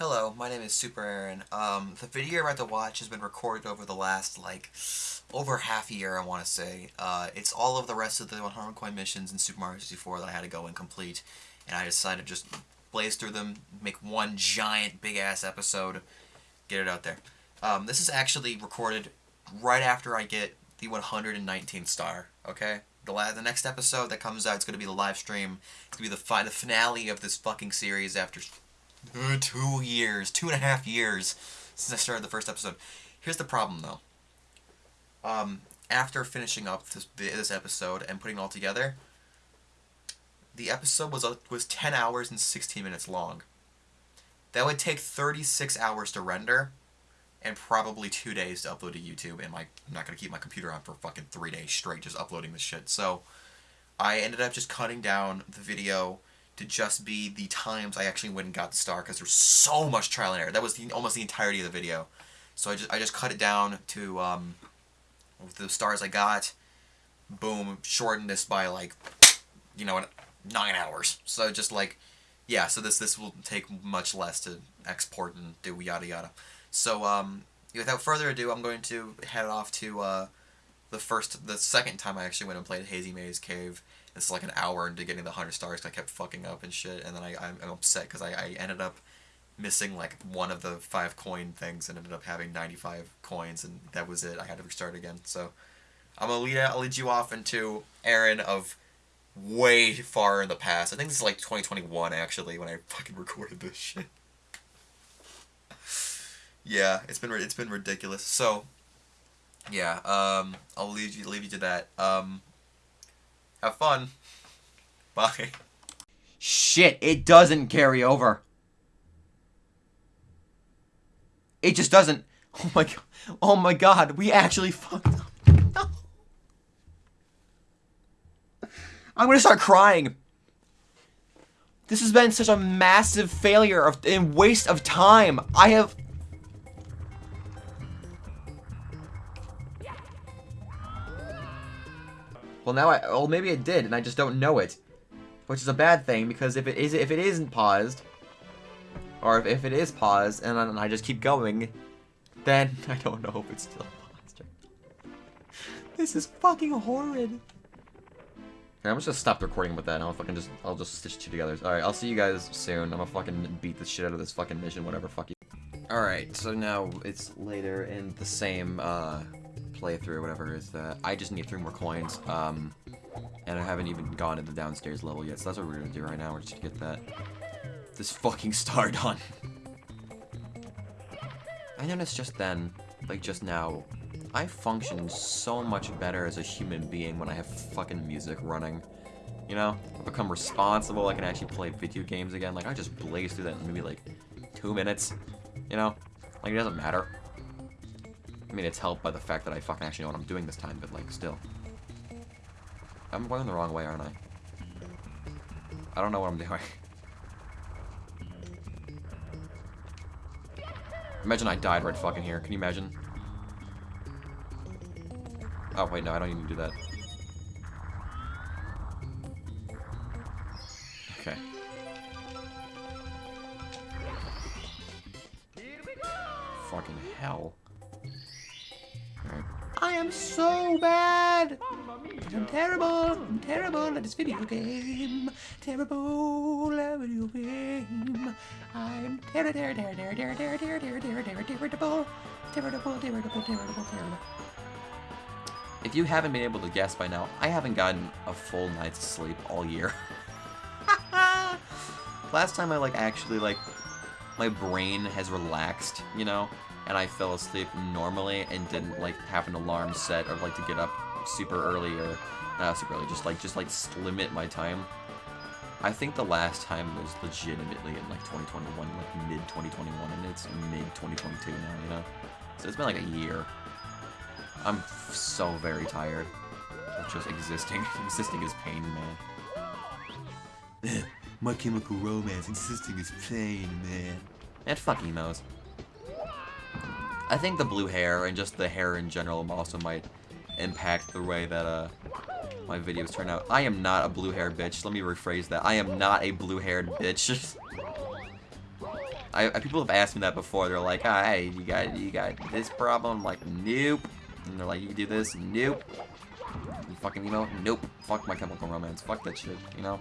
Hello, my name is Super Aaron. Um, the video you're about to watch has been recorded over the last, like, over half a year, I want to say. Uh, it's all of the rest of the 100 coin missions in Super Mario 64 that I had to go and complete, and I decided to just blaze through them, make one giant, big-ass episode, get it out there. Um, this is actually recorded right after I get the 119th star, okay? The, the next episode that comes out is going to be the live stream. It's going to be the, fi the finale of this fucking series after two years, two and a half years since I started the first episode. Here's the problem, though. Um, after finishing up this, this episode and putting it all together, the episode was uh, was 10 hours and 16 minutes long. That would take 36 hours to render, and probably two days to upload to YouTube, and my, I'm not going to keep my computer on for fucking three days straight just uploading this shit. So, I ended up just cutting down the video to just be the times I actually went and got the star because there's so much trial and error. That was the, almost the entirety of the video. So I just I just cut it down to um, the stars I got. Boom, shortened this by like, you know, nine hours. So just like, yeah. So this this will take much less to export and do yada yada. So um, without further ado, I'm going to head off to uh, the first, the second time I actually went and played Hazy Maze Cave it's like an hour into getting the 100 stars because I kept fucking up and shit, and then I, I'm, I'm upset because I, I ended up missing like one of the five coin things and ended up having 95 coins, and that was it. I had to restart again. So I'm gonna lead, I'll lead you off into Aaron of way far in the past. I think this is like 2021 actually when I fucking recorded this shit. yeah, it's been it's been ridiculous. So yeah, um, I'll leave you leave you to that. Um, have fun. Bye. Shit, it doesn't carry over. It just doesn't. Oh my god. Oh my god, we actually fucked up. No. I'm gonna start crying. This has been such a massive failure of and waste of time. I have Well, now I, well, maybe it did, and I just don't know it. Which is a bad thing, because if it is, if it isn't paused, or if, if it is paused, and, and I just keep going, then I don't know if it's still paused. this is fucking horrid. I'm just gonna stop recording with that, and I'll fucking just, I'll just stitch two together. Alright, I'll see you guys soon. I'm gonna fucking beat the shit out of this fucking mission, whatever, fuck you. Alright, so now it's later in the same, uh, playthrough, or whatever, is that I just need three more coins, um, and I haven't even gone to the downstairs level yet, so that's what we're gonna do right now, we're just gonna get that, this fucking star done. I noticed just then, like just now, I function so much better as a human being when I have fucking music running. You know? I become responsible, I can actually play video games again, like I just blaze through that in maybe like two minutes, you know? Like it doesn't matter. I mean, it's helped by the fact that I fucking actually know what I'm doing this time, but, like, still. I'm going the wrong way, aren't I? I don't know what I'm doing. imagine I died right fucking here. Can you imagine? Oh, wait, no, I don't even do that. This video game. Terrible video game. I'm terrible, terrible, terrible, terrible, terrible, terrible, terrible, terrible, terrible, terrible, terrible, terrible. If you haven't been able to guess by now, I haven't gotten a full night's sleep all year. Last time I like actually like my brain has relaxed, you know, and I fell asleep normally and didn't like have an alarm set or like to get up super early or not super early, just like just like limit my time. I think the last time was legitimately in like 2021, like mid 2021, and it's mid 2022 now, you know. So it's been like a year. I'm so very tired of just existing. existing is pain, man. My Chemical Romance, existing is pain, man. And fuck emos. I think the blue hair and just the hair in general also might impact the way that uh, my videos turn out. I am not a blue-haired bitch. Let me rephrase that. I am not a blue-haired bitch. I, I people have asked me that before. They're like, ah, "Hey, you got you got this problem?" I'm like, "Nope." And they're like, "You can do this?" Nope. You fucking emo? Nope. Fuck my Chemical Romance. Fuck that shit. You know.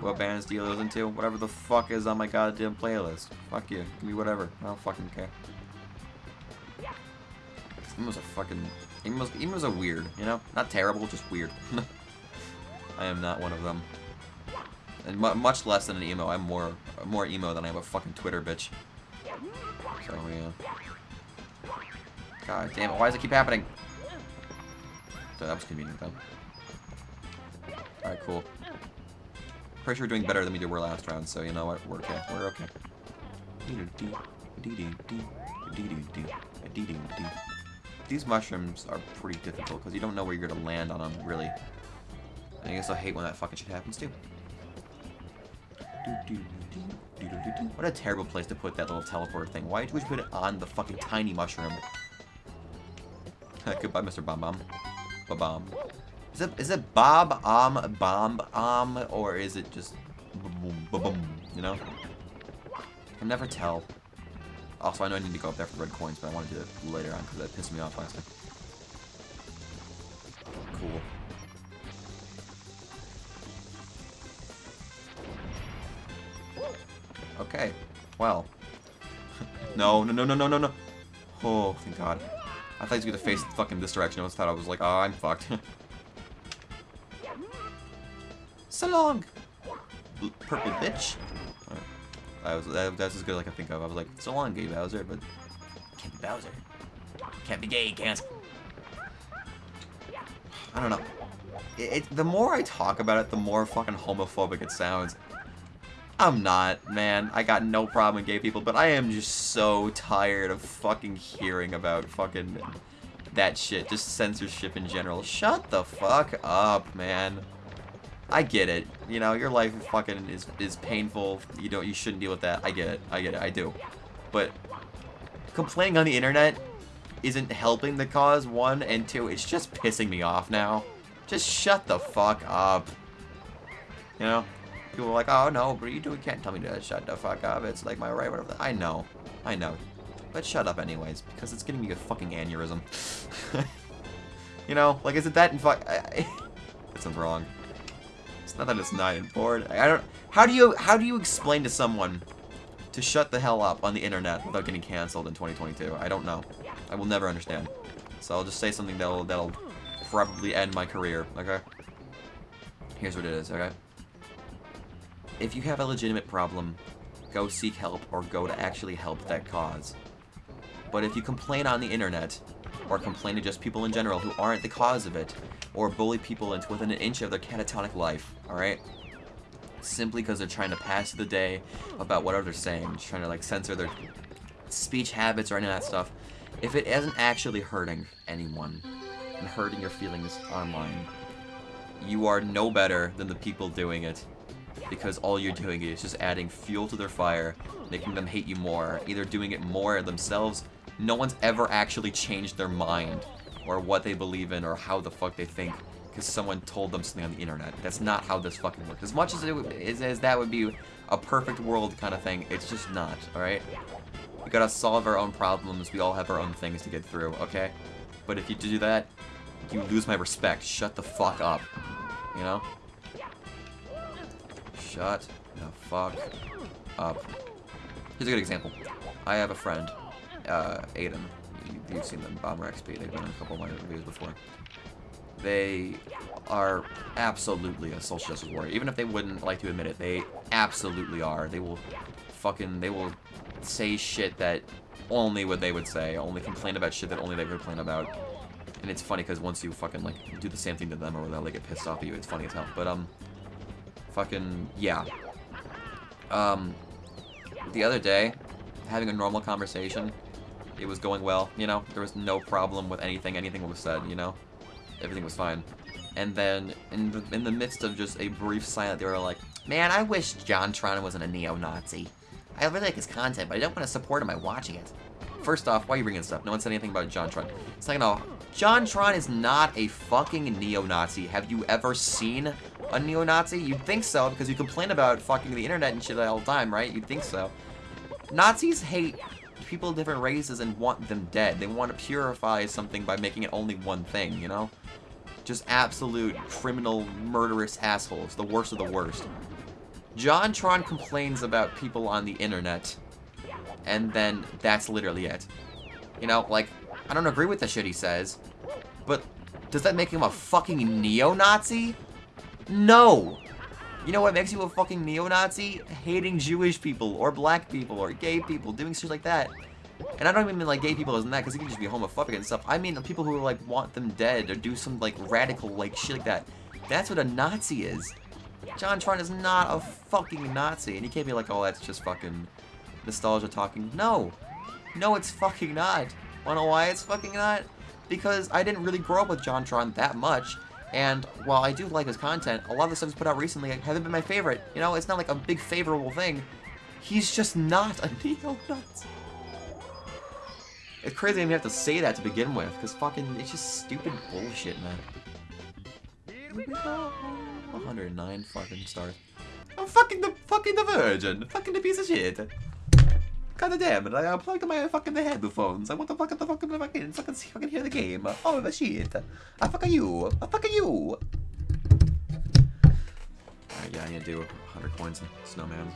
What bands do you listen to? Whatever the fuck is on my goddamn playlist. Fuck you. Give me whatever. I don't fucking care. Emo's a fucking... Emo's, Emo's a weird, you know? Not terrible, just weird. I am not one of them. And mu much less than an emo. I'm more more emo than I am a fucking Twitter bitch. So, yeah. God damn it, why does it keep happening? So that was convenient, though. Alright, cool. Pretty sure we're doing better than we did were last round, so you know what? We're okay. We're okay. These mushrooms are pretty difficult, because you don't know where you're going to land on them, really. I guess I hate when that fucking shit happens, too. What a terrible place to put that little teleport thing. Why would you put it on the fucking tiny mushroom? Goodbye, Mr. Bomb Bomb. Ba Bomb. Is it is it Bob Um Bomb Um or is it just boom you know? I can never tell. Also, I know I need to go up there for red coins, but I want to do it later on because that pissed me off last time. Cool. Okay. Well. no, no, no, no, no, no, no. Oh, thank God. I thought he was going to face fucking this direction. I was thought I was like, oh, I'm fucked. so long, purple bitch. That was, that, that's as good as I can think of. I was like, so long, gay Bowser, but can't be Bowser. Can't be gay, can't. I don't know. It, it, the more I talk about it, the more fucking homophobic it sounds. I'm not, man. I got no problem with gay people, but I am just so tired of fucking hearing about fucking that shit. Just censorship in general. Shut the fuck up, man. I get it. You know, your life fucking is, is painful. You don't, you shouldn't deal with that. I get it. I get it. I do. But complaining on the internet isn't helping the cause, one, and two, it's just pissing me off now. Just shut the fuck up. You know? People are like, oh no, but you do can't tell me to shut the fuck up. It's like my right, whatever. I know. I know. But shut up anyways, because it's getting me a fucking aneurysm. you know, like, is it that in fuck... that sounds wrong. It's not that it's not important. I don't... How do you, how do you explain to someone to shut the hell up on the internet without getting canceled in 2022? I don't know. I will never understand. So I'll just say something that'll, that'll probably end my career, okay? Here's what it is, okay? If you have a legitimate problem, go seek help or go to actually help that cause. But if you complain on the internet, or complain to just people in general who aren't the cause of it, or bully people into within an inch of their catatonic life, alright? Simply because they're trying to pass the day about whatever they're saying, just trying to like censor their speech habits or any of that stuff. If it isn't actually hurting anyone and hurting your feelings online, you are no better than the people doing it because all you're doing is just adding fuel to their fire, making them hate you more, either doing it more themselves. No one's ever actually changed their mind or what they believe in or how the fuck they think because someone told them something on the internet. That's not how this fucking works. As much as, it, as, as that would be a perfect world kind of thing, it's just not, alright? We gotta solve our own problems, we all have our own things to get through, okay? But if you do that, you lose my respect. Shut the fuck up. You know? Shut the fuck up. Here's a good example. I have a friend, uh, Aiden. You, have seen them, Bomber XP. They've been in a couple of my reviews before. They are absolutely a social justice warrior. Even if they wouldn't like to admit it, they absolutely are. They will fucking, they will say shit that only what they would say, only complain about shit that only they would complain about. And it's funny because once you fucking, like, do the same thing to them or they'll, like, get pissed off at you, it's funny as hell. But, um, fucking, yeah. Um, the other day, having a normal conversation, it was going well, you know? There was no problem with anything, anything was said, you know? Everything was fine. And then, in the, in the midst of just a brief silence, they were like, Man, I wish JonTron wasn't a neo-Nazi. I really like his content, but I don't want to support him by watching it. First off, why are you bringing this up? No one said anything about JonTron. Second off, JonTron is not a fucking neo-Nazi. Have you ever seen a neo-Nazi? You'd think so, because you complain about fucking the internet and shit all the time, right? You'd think so. Nazis hate people of different races and want them dead. They want to purify something by making it only one thing, you know? Just absolute criminal, murderous assholes. The worst of the worst. JonTron complains about people on the internet, and then that's literally it. You know, like, I don't agree with the shit he says, but does that make him a fucking neo-Nazi? No! You know what makes you a fucking neo-Nazi? Hating Jewish people, or black people, or gay people, doing shit like that. And I don't even mean like gay people isn't that, because he can just be homophobic and stuff. I mean people who like want them dead, or do some like radical like shit like that. That's what a Nazi is. JonTron is not a fucking Nazi, and you can't be like, oh, that's just fucking nostalgia talking. No! No, it's fucking not. Wanna know why it's fucking not? Because I didn't really grow up with JonTron that much, and while I do like his content, a lot of the stuff he's put out recently haven't been my favorite. You know, it's not like a big favorable thing. He's just not a neo-Nazi. It's crazy I even have to say that to begin with, because fucking, it's just stupid bullshit, man. Here we go. 109 fucking stars. I'm fucking the fucking the virgin. Fucking the piece of shit. God damn it, I unplugged my fucking headphones. I want to fucking the fucking fucking fucking see fucking hear the game. Oh the shit. I fucking you. I fucking you. Alright, yeah, I need to do 100 coins in Snowman.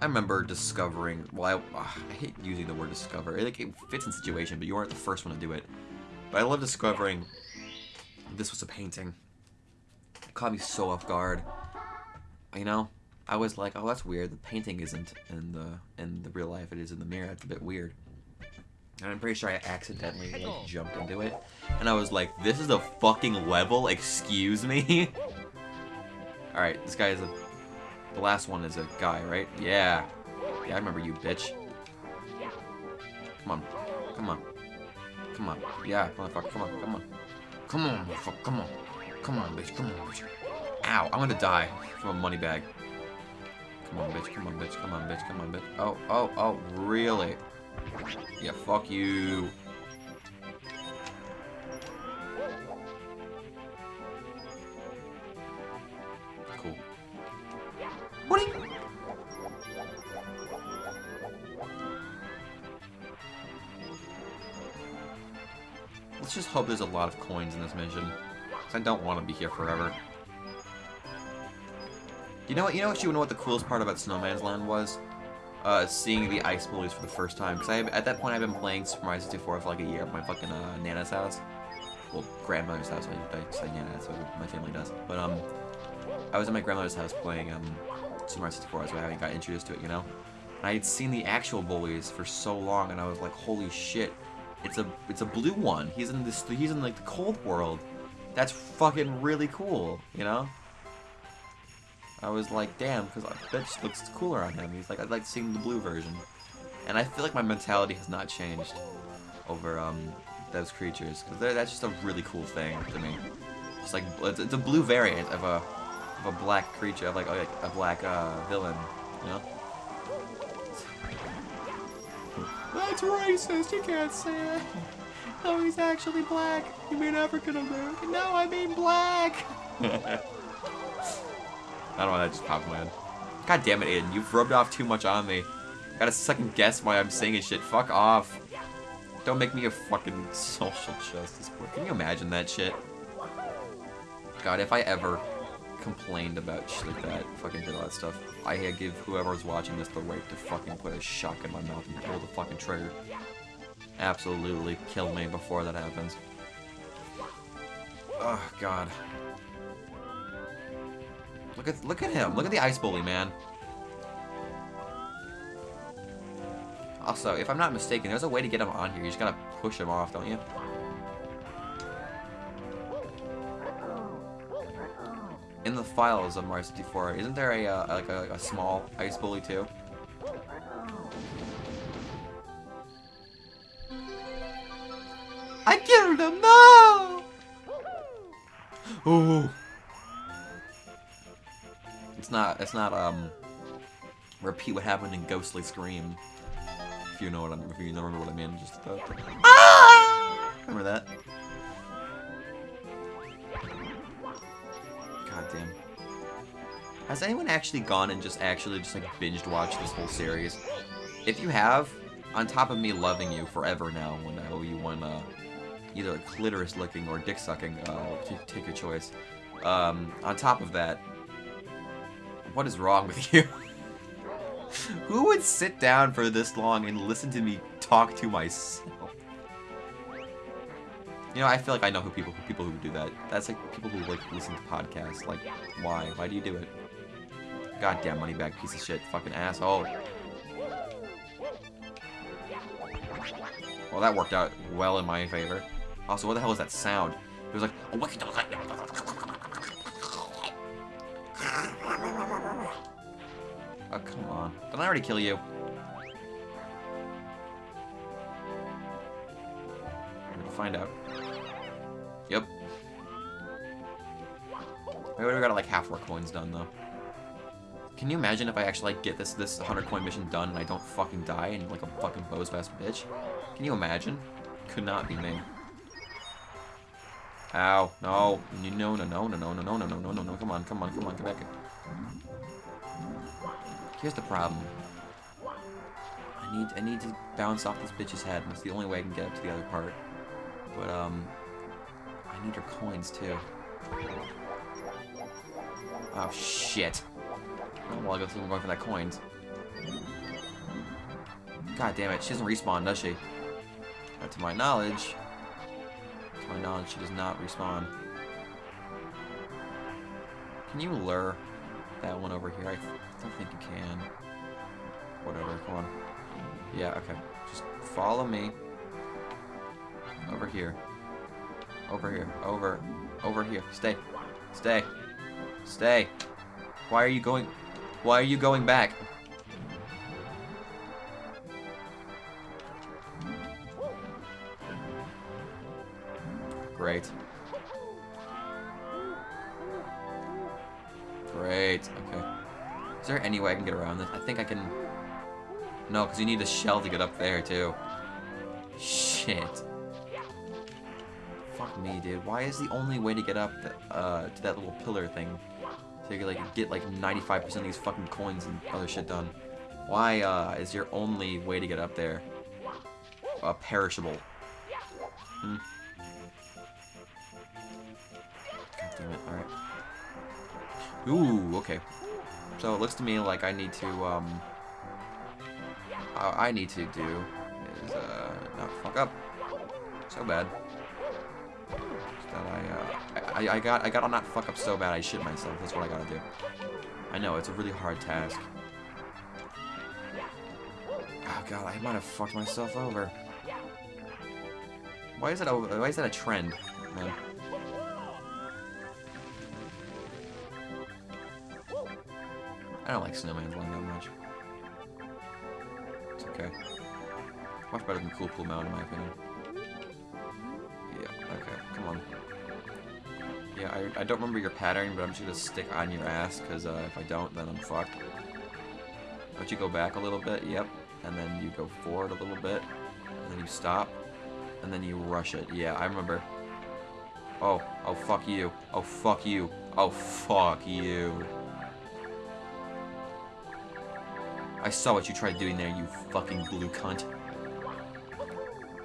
I remember discovering, well, I, I hate using the word discover. It, like, it fits in situation, but you weren't the first one to do it. But I love discovering this was a painting. It caught me so off guard. You know, I was like, oh, that's weird. The painting isn't in the in the real life. It is in the mirror. It's a bit weird. And I'm pretty sure I accidentally like jumped into it. And I was like, this is a fucking level? Excuse me? Alright, this guy is a... The last one is a guy, right? Yeah. Yeah, I remember you, bitch. Come on. Come on. Come on. Yeah, motherfucker, come on, come on. Come on, motherfucker, come on. Come on, bitch, come on, bitch. Ow, I'm gonna die from a money bag. Come on, bitch, come on, bitch, come on, bitch, come on, bitch. Oh, oh, oh, really? Yeah, fuck you. Cool. What Let's just hope there's a lot of coins in this mission. I don't want to be here forever. You know what? You know what? You know what the coolest part about Snowman's Land was? Uh, seeing the ice bullies for the first time. Because I at that point I've been playing Super Mario 64 for like a year at my fucking uh, Nana's house. Well, grandmother's house. I, I say Nana, that's what my family does. But um, I was at my grandmother's house playing um Super Mario 64. That's why I got introduced to it. You know. And I had seen the actual bullies for so long, and I was like, holy shit! It's a it's a blue one. He's in this. He's in like the cold world. That's fucking really cool. You know. I was like, damn, because bitch looks cooler on him. He's like, I'd like seeing the blue version. And I feel like my mentality has not changed over um, those creatures, because that's just a really cool thing to me. It's like, it's, it's a blue variant of a of a black creature, of like, like a black uh, villain, you know? That's racist, you can't say it. No, he's actually black. You mean African American? No, I mean black. I don't know why that just popped in my head. God damn it, Aiden. You've rubbed off too much on me. Gotta second guess why I'm saying shit. Fuck off. Don't make me a fucking social justice boy. Can you imagine that shit? God, if I ever complained about shit like that, fucking did all that stuff, I give whoever's watching this the right to fucking put a shock in my mouth and pull the fucking trigger. Absolutely kill me before that happens. Oh, God. Look at look at him. Look at the ice bully, man. Also, if I'm not mistaken, there's a way to get him on here. You just gotta push him off, don't you? In the files of Mario 64, isn't there a uh, like a, a small ice bully too? I killed him! No! Ooh. It's not, it's not, um, repeat what happened in Ghostly Scream. If you know what I'm, if you remember what I mean, just, uh, ah! Remember that? God damn. Has anyone actually gone and just actually just like binged watched this whole series? If you have, on top of me loving you forever now, when I owe you one, uh, either clitoris licking or dick sucking, uh, take your choice. Um, on top of that, what is wrong with you? Who would sit down for this long and listen to me talk to myself? You know, I feel like I know who people who people who do that. That's like people who like listen to podcasts. Like, why? Why do you do it? Goddamn money bag piece of shit, fucking asshole. Well, that worked out well in my favor. Also, what the hell is that sound? It was like, Didn't I already kill you? We'll find out. Yep. We already got like half our coins done though. Can you imagine if I actually like get this this 100 coin mission done and I don't fucking die and like a fucking bows ass bitch? Can you imagine? Could not be me. Ow, no, no, no, no, no, no, no, no, no, no, no, no, no, come on, come on, come on, come back. Here's the problem. I need I need to bounce off this bitch's head, and that's the only way I can get up to the other part. But um I need her coins too. Oh shit. Oh well I guess I'm going for that coins. God damn it, she doesn't respawn, does she? Not to my knowledge. To my knowledge, she does not respawn. Can you lure that one over here? I don't think you can. Whatever, come on. Yeah, okay. Just follow me. Over here. Over here. Over. Over here. Stay. Stay. Stay. Why are you going... Why are you going back? Great. There any way I can get around this? I think I can... No, because you need a shell to get up there, too. Shit. Fuck me, dude. Why is the only way to get up uh, to that little pillar thing so you can, like, get, like, 95% of these fucking coins and other shit done? Why, uh, is your only way to get up there uh, perishable? Hmm. God damn it. Alright. Ooh, okay. So it looks to me like I need to, um... I need to do is, uh, not fuck up so bad. That I, uh, I, I got, I gotta not fuck up so bad I shit myself. That's what I gotta do. I know, it's a really hard task. Oh god, I might have fucked myself over. Why is that a, why is that a trend, man? I don't like Snowman Land that much. It's okay. Much better than Cool Cool Mountain, in my opinion. Yeah, okay, come on. Yeah, I, I don't remember your pattern, but I'm just gonna stick on your ass, because uh, if I don't, then I'm fucked. Don't you go back a little bit? Yep. And then you go forward a little bit, and then you stop, and then you rush it. Yeah, I remember. Oh, oh fuck you. Oh fuck you. Oh fuck you. I saw what you tried doing there, you fucking blue cunt.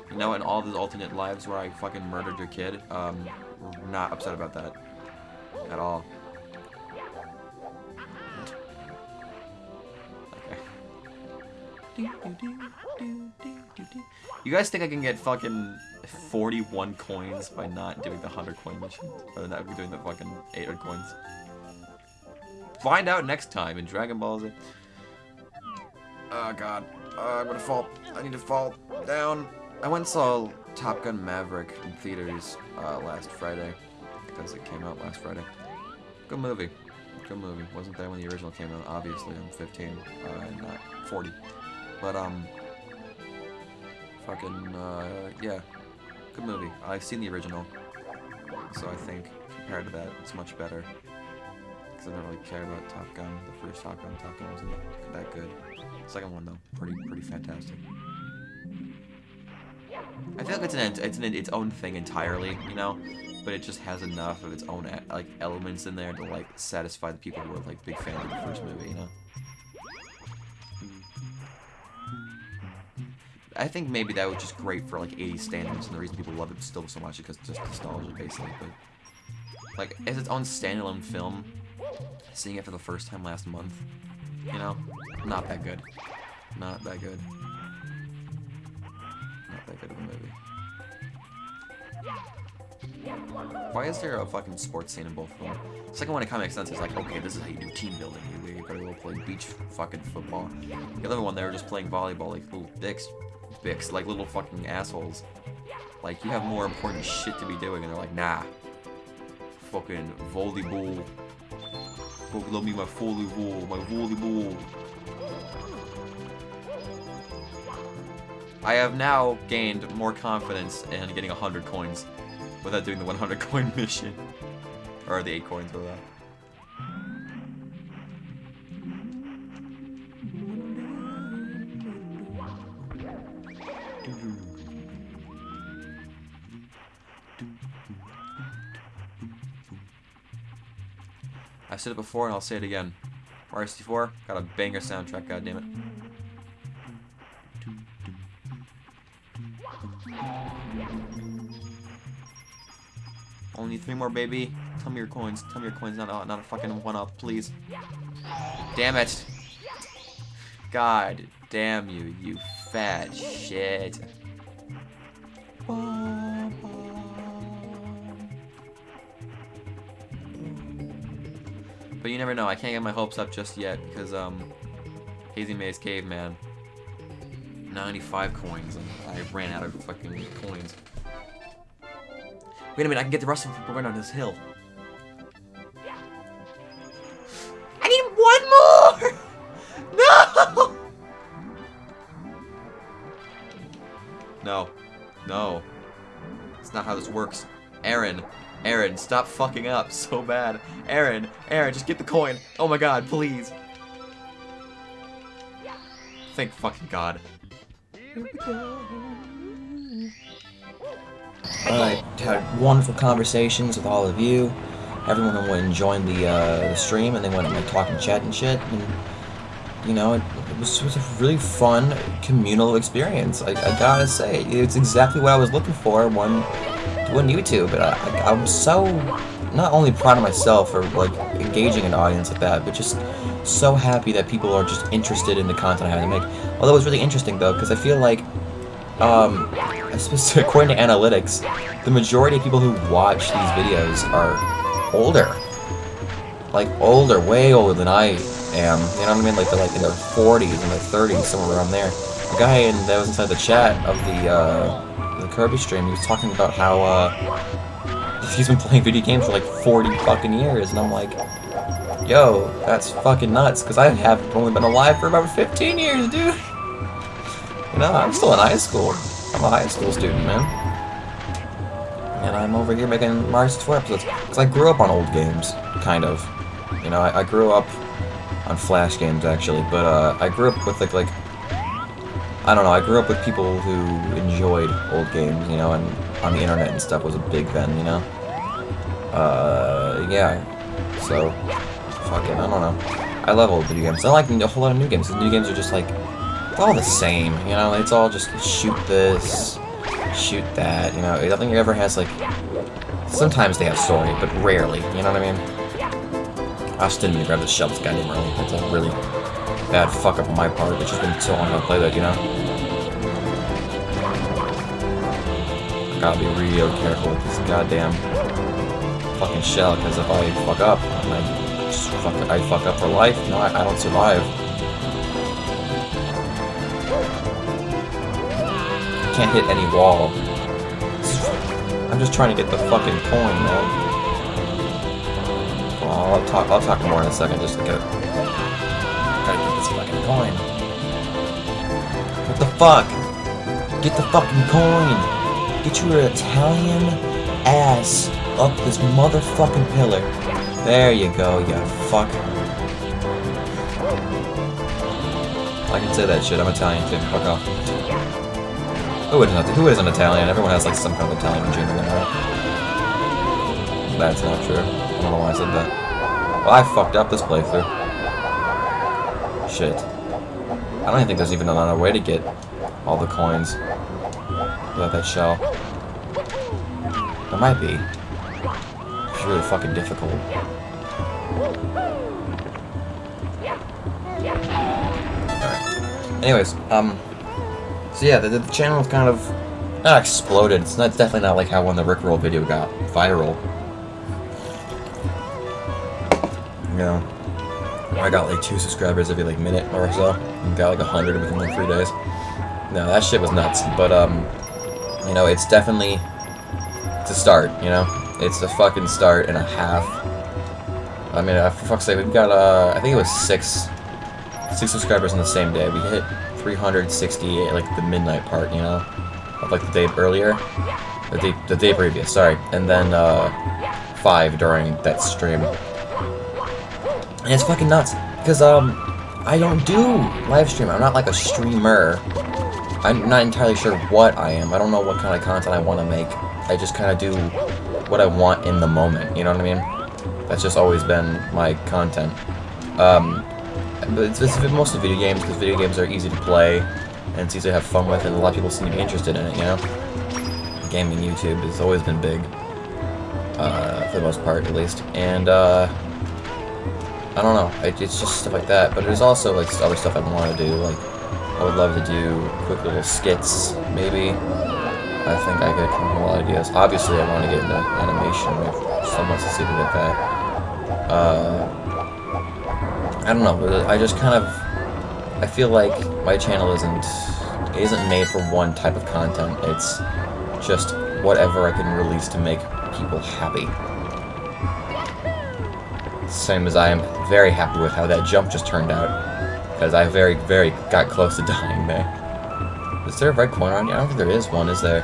You know, in all the alternate lives where I fucking murdered your kid, um, not upset about that. At all. You guys think I can get fucking 41 coins by not doing the 100 coin mission? Or not doing the fucking 800 coins? Find out next time in Dragon Ball Z. Oh god. Uh, I'm gonna fall. I need to fall down. I went and saw Top Gun Maverick in theaters uh, last Friday. Because it came out last Friday. Good movie. Good movie. Wasn't there when the original came out, obviously. I'm 15, uh, not 40. But, um... Fucking, uh, yeah. Good movie. I've seen the original. So I think, compared to that, it's much better. Because I don't really care about Top Gun. The first Top Gun, Top Gun wasn't that good. Second one though, pretty pretty fantastic. I feel like it's an it's an its own thing entirely, you know. but it just has enough of its own like elements in there to like satisfy the people who are like big fans of the first movie, you know. I think maybe that was just great for like 80s standards, and the reason people love it still so much is because just nostalgia, basically. But like as its own standalone film, seeing it for the first time last month, you know, not that good. Not that good. Not that good of a movie. Why is there a fucking sports scene in both of them? The second one, it kind of makes sense. It's like, okay, this is how you do team building. You, you gotta go play beach fucking football. The other one, they were just playing volleyball like little dicks. Dicks, like little fucking assholes. Like, you have more important shit to be doing, and they're like, nah. Fucking volleyball. Fuck, love me my volleyball, my volleyball. I have now gained more confidence in getting 100 coins without doing the 100 coin mission. Or the 8 coins, or that. I said it before and I'll say it again. Mario 64 got a banger soundtrack, goddammit. Only three more, baby. Tell me your coins. Tell me your coins, not not a fucking one up, please. Damn it. God damn you, you fat shit. But you never know. I can't get my hopes up just yet because um, Hazy Maze Caveman, 95 coins, and I ran out of fucking coins. Wait a minute, I can get the rest of them going on this hill. Stop fucking up so bad. Aaron, Aaron, just get the coin. Oh my god, please. Thank fucking god. I had wonderful conversations with all of you. Everyone went and joined the, uh, the stream, and they went and like talking chat and shit. And you know, it, it, was, it was a really fun communal experience. I, I gotta say, it's exactly what I was looking for when doing YouTube. But I, I'm so not only proud of myself for like engaging an audience like that, but just so happy that people are just interested in the content I have to make. Although it was really interesting though, because I feel like um, according to analytics, the majority of people who watch these videos are older. Like, older, way older than I am. You know what I mean? Like, they're like in their 40s and their 30s, somewhere around there. The guy in, that was inside the chat of the, uh, Kirby stream, he was talking about how, uh, he's been playing video games for like 40 fucking years, and I'm like, yo, that's fucking nuts, because I have only been alive for about 15 years, dude. You know, I'm still in high school. I'm a high school student, man. And I'm over here making Mario 64 episodes. Because I grew up on old games, kind of. You know, I, I grew up on Flash games, actually. But uh, I grew up with, like, like... I don't know, I grew up with people who enjoyed old games, you know, and on the internet and stuff was a big then, you know? Uh, yeah. So, fucking, I don't know. I love old video games. I like a whole lot of new games. The new games are just, like, all the same, you know, it's all just shoot this, shoot that, you know, nothing ever has, like, sometimes they have story, but rarely, you know what I mean? I just didn't even grab the shelves goddamn early, that's a really bad fuck up on my part, it's just been so long to play that, you know? Gotta be real careful with this goddamn fucking shell, because if I fuck up, I, fuck, I fuck up for life, no, I, I don't survive. can't hit any wall. I'm just trying to get the fucking coin, man. Well, I'll talk. I'll talk more in a second. Just to get. Gotta get this fucking coin. What the fuck? Get the fucking coin. Get your Italian ass up this motherfucking pillar. There you go, you fucker. I can say that shit. I'm Italian too. Fuck off. Who isn't, who isn't Italian? Everyone has like some kind of Italian gene in right? That's not true. I don't know why I said that. Well, I fucked up this playthrough. Shit. I don't even think there's even another way to get all the coins without that shell. There might be. It's really fucking difficult. Alright. Anyways, um... So yeah, the, the channel kind of... Not exploded. It's, not, it's definitely not like how when the Rickroll video got viral. You know, I got like two subscribers every like minute or so. And got like a hundred within like three days. No, that shit was nuts. But um, you know, it's definitely it's a start. You know, it's a fucking start and a half. I mean, uh, for fuck's sake, we've got uh, I think it was six six subscribers on the same day. We hit 368 like the midnight part. You know, of like the day earlier, the day the day previous. Sorry, and then uh, five during that stream. And it's fucking nuts because um I don't do live stream. I'm not like a streamer. I'm not entirely sure what I am. I don't know what kind of content I want to make. I just kind of do what I want in the moment. You know what I mean? That's just always been my content. Um, but it's, it's mostly video games because video games are easy to play and it's easy to have fun with, and a lot of people seem to be interested in it. You know, gaming YouTube has always been big, uh, for the most part at least, and uh. I don't know. It, it's just stuff like that. But there's also like other stuff I want to do. Like I would love to do quick little skits, maybe. I think I a lot of ideas. Obviously, I want to get into animation. If someone succeeded at that. Uh, I don't know. I just kind of I feel like my channel isn't isn't made for one type of content. It's just whatever I can release to make people happy. Same as I am very happy with how that jump just turned out. Because I very, very got close to dying there. Is there a red corner on here? I don't think there is one, is there?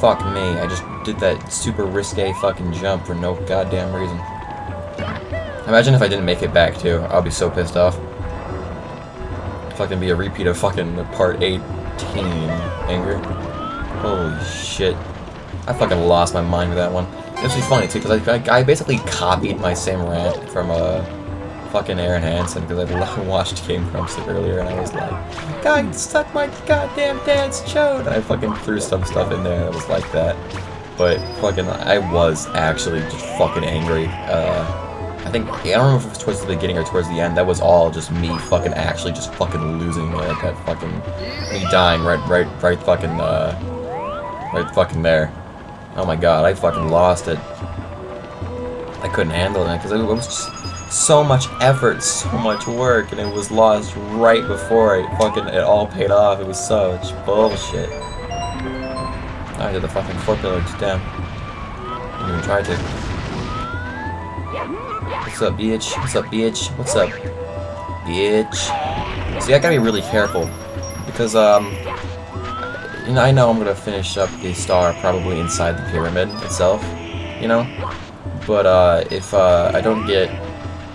Fuck me, I just did that super risque fucking jump for no goddamn reason. Imagine if I didn't make it back, too. I'll be so pissed off. Fucking be a repeat of fucking part 18. Anger. Holy shit. I fucking lost my mind with that one. It's really funny too, because I, I basically copied my same rant from uh, fucking Arin Hanson, because I watched Game Grumps earlier, and I was like, God, suck my goddamn dad's chode! I fucking threw some stuff in there that was like that. But fucking, I was actually just fucking angry. Uh, I think, I don't remember if it was towards the beginning or towards the end, that was all just me fucking actually just fucking losing it, that fucking, me dying right, right, right fucking, uh, right fucking there. Oh my god, I fucking lost it. I couldn't handle it because it was just so much effort, so much work, and it was lost right before it fucking it all paid off. It was such bullshit. I did the fucking four pillars, damn. Didn't even try to. What's up, bitch? What's up, bitch? What's up, bitch? See, I gotta be really careful because um you know, I know I'm gonna finish up the star probably inside the pyramid itself, you know? But, uh, if, uh, I don't get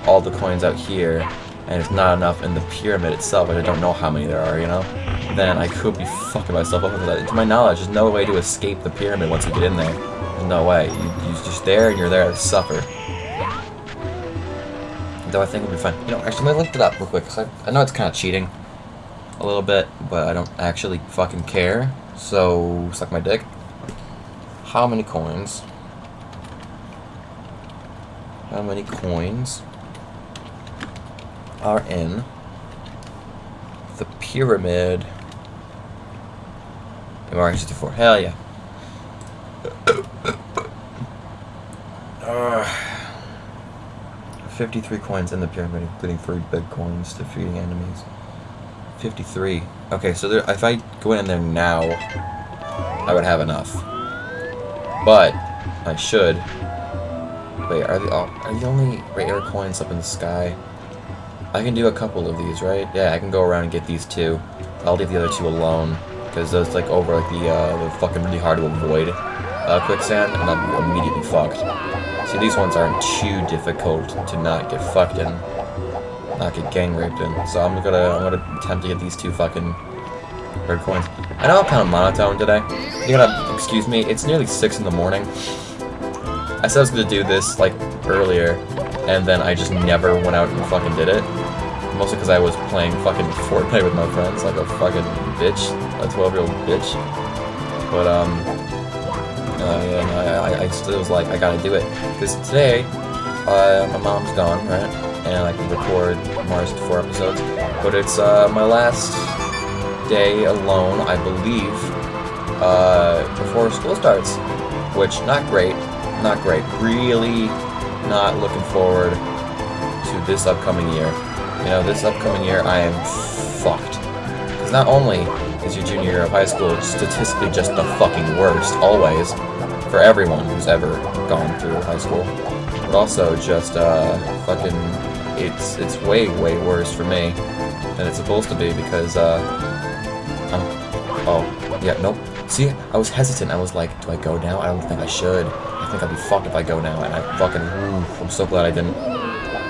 all the coins out here, and it's not enough in the pyramid itself, and I don't know how many there are, you know? Then I could be fucking myself up with that. To my knowledge, there's no way to escape the pyramid once you get in there. There's no way. You, you're just there, and you're there to suffer. Though I think it'll be fine. You know, actually, I looked it up real quick, because I, I know it's kind of cheating. A little bit, but I don't actually fucking care. So, suck my dick. How many coins? How many coins are in the pyramid? MR 64. Hell yeah. Uh, 53 coins in the pyramid, including three big coins defeating enemies. 53. Okay, so there, if I go in there now, I would have enough. But, I should. Wait, are the, are the only rare coins up in the sky? I can do a couple of these, right? Yeah, I can go around and get these two. I'll leave the other two alone. Because those, like, over, like, the, uh, the fucking really hard to avoid uh, quicksand, and I'll be immediately fucked. See, these ones aren't too difficult to not get fucked in not get gang raped in. So I'm gonna I'm gonna attempt to get these two fucking red coins. I know I'm kind of monotone today. You gotta excuse me. It's nearly six in the morning. I said I was gonna do this like earlier, and then I just never went out and fucking did it. Mostly because I was playing fucking Fortnite with my friends, like a fucking bitch, a 12 year old bitch. But um, uh, yeah, no, I, I still was like, I gotta do it because today, uh, my mom's gone, right, and I can record Mars 4 episodes. But it's uh my last day alone, I believe, uh, before school starts, which not great, not great. Really not looking forward to this upcoming year. You know, this upcoming year I am fucked. Because not only is your junior year of high school statistically just the fucking worst, always, for everyone who's ever gone through high school, but also just, uh, fucking, it's, it's way, way worse for me than it's supposed to be because, uh, I'm, oh, yeah, nope. See, I was hesitant. I was like, do I go now? I don't think I should. I think I'd be fucked if I go now. And I fucking, I'm so glad I didn't.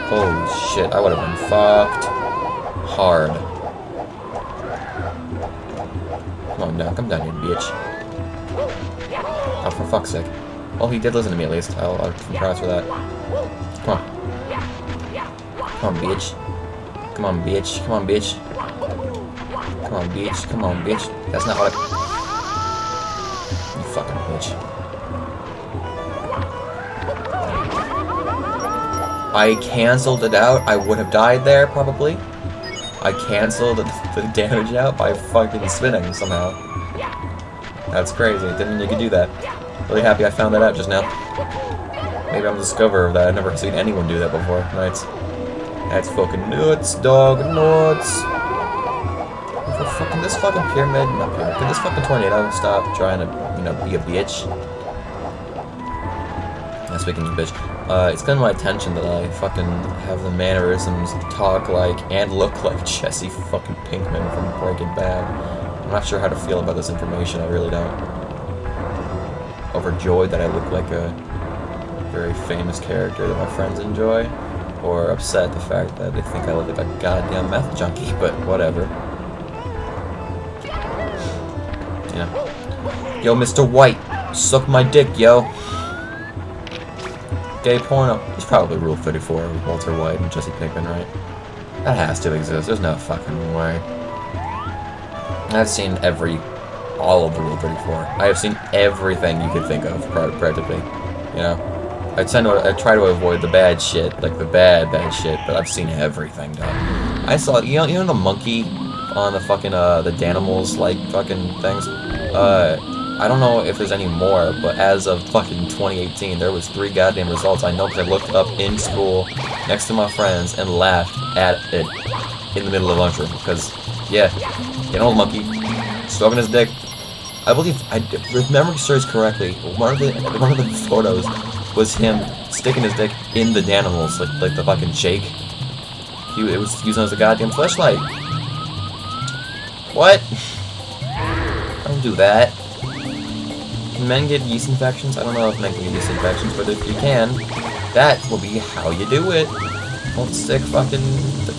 Holy shit, I would have been fucked hard. Come on down, come down here, bitch. Oh, for fuck's sake. Well, he did listen to me at least. I'll, I'll congrats for that. Come on. Come on, bitch. Come on, bitch. Come on, bitch. Come on, bitch. Come on, bitch. That's not what I... You fucking bitch. I cancelled it out. I would have died there, probably. I cancelled the damage out by fucking spinning somehow. That's crazy. Didn't you could do that. Really happy I found that out just now. Maybe I'm the discoverer of that. I've never seen anyone do that before. That's, that's fucking nuts, dog. Nuts. Fucking this fucking pyramid, not pyramid, can this fucking tornado stop trying to, you know, be a bitch? Speaking of bitch, uh, it's gotten my attention that I fucking have the mannerisms to talk like and look like Jesse fucking Pinkman from Breaking Bad. I'm not sure how to feel about this information, I really don't. Overjoyed that I look like a very famous character that my friends enjoy, or upset the fact that they think I look like a goddamn meth junkie, but whatever. Yeah. Yo, Mr. White, suck my dick, yo. Gay porno. He's probably Rule 34 with Walter White and Jesse Pinkman, right? That has to exist. There's no fucking way. I've seen every, all of the Rule 34. I have seen everything you could think of, pra- practically. You know? I tend to, I try to avoid the bad shit, like the bad, bad shit, but I've seen everything, dog. I saw, you know, you know the monkey on the fucking, uh, the Danimals, like, fucking things? Uh, I don't know if there's any more, but as of fucking 2018, there was three goddamn results. I know because I looked up in school, next to my friends, and laughed at it in the middle of lunchroom. Because, yeah, you know, monkey, stroking his dick. I believe, I, if memory serves correctly, one of the one of the photos was him sticking his dick in the animals, like like the fucking shake. He it was using as a goddamn flashlight. What? Don't do that. Can men get yeast infections? I don't know if men can get yeast infections, but if you can, that will be how you do it. Don't stick fucking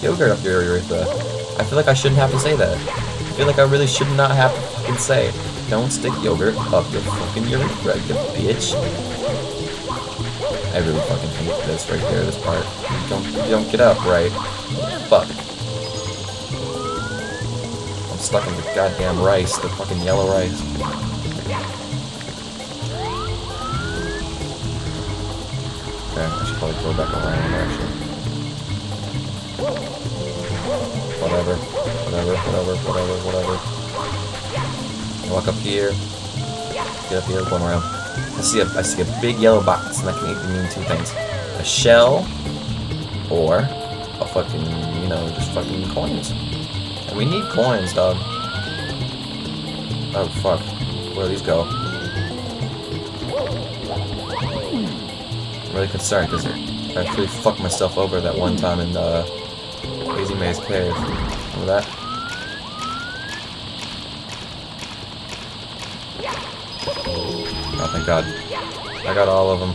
yogurt up your urethra. I feel like I shouldn't have to say that. I feel like I really should not have to fucking say, don't stick yogurt up your fucking urethra, you bitch. I really fucking hate this right here, this part. Don't, don't get up, right? Fuck. I'm stuck in the goddamn rice, the fucking yellow rice. Okay, I should probably go back around, actually. Whatever, whatever, whatever, whatever, whatever. Walk up here. Get up here, going around. I see a, I see a big yellow box, and that can either mean two things. A shell, or a fucking, you know, just fucking coins. And we need coins, dog. Oh, fuck. Where do these go? Really concerned, because I actually fucked myself over that one time in, uh, the Hazy Maze Cave. Remember that? Oh, thank God. I got all of them.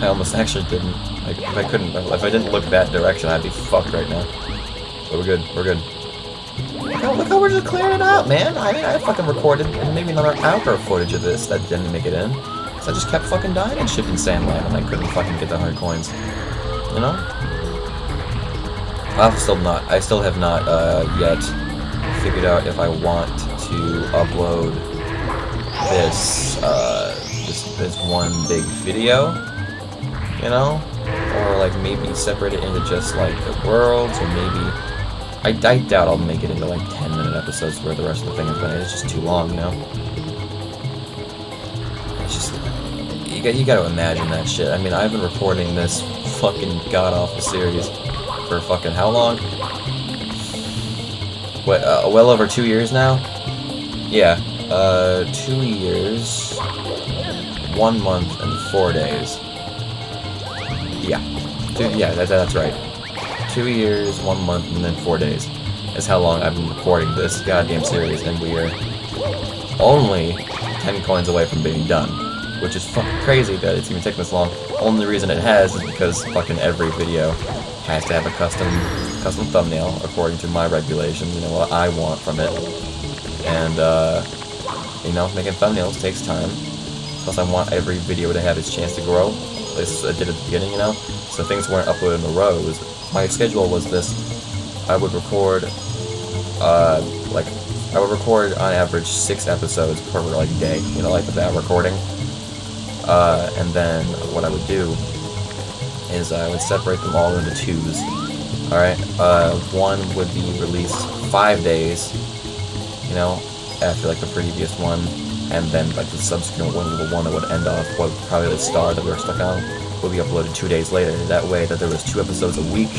I almost actually didn't. Like, if I couldn't, if I didn't look that direction, I'd be fucked right now. But we're good, we're good. Look how, look how we're just clearing it out, man. I mean, I fucking recorded maybe another hour of footage of this that didn't make it in. I just kept fucking dying and shit in Sandland, and I couldn't fucking get the 100 coins. You know? I've still not, I still have not, uh, yet figured out if I want to upload this, uh, this, this one big video, you know? Or, like, maybe separate it into just, like, the worlds, or maybe... I, I doubt I'll make it into, like, 10-minute episodes where the rest of the thing is going It's just too long, you know? You got, you got to imagine that shit. I mean, I've been reporting this fucking god-awful series for fucking how long? What, uh, well over two years now? Yeah, uh, two years, one month, and four days. Yeah, two, yeah, that, that's right. Two years, one month, and then four days is how long I've been recording this goddamn series, and we are only 10 coins away from being done. Which is fucking crazy that it's even taken this long. Only reason it has is because fucking every video has to have a custom custom thumbnail according to my regulations, you know, what I want from it. And, uh, you know, making thumbnails takes time. Plus, I want every video to have its chance to grow. This I did at the beginning, you know? So things weren't uploaded in a row. Was, my schedule was this. I would record, uh, like, I would record on average six episodes per, like, day, you know, like without recording. Uh, and then what I would do is I would separate them all into twos. Alright, uh, one would be released five days, you know, after like the previous one, and then like the subsequent one, the one that would end off, what probably the star that we were stuck on, would be uploaded two days later. That way that there was two episodes a week,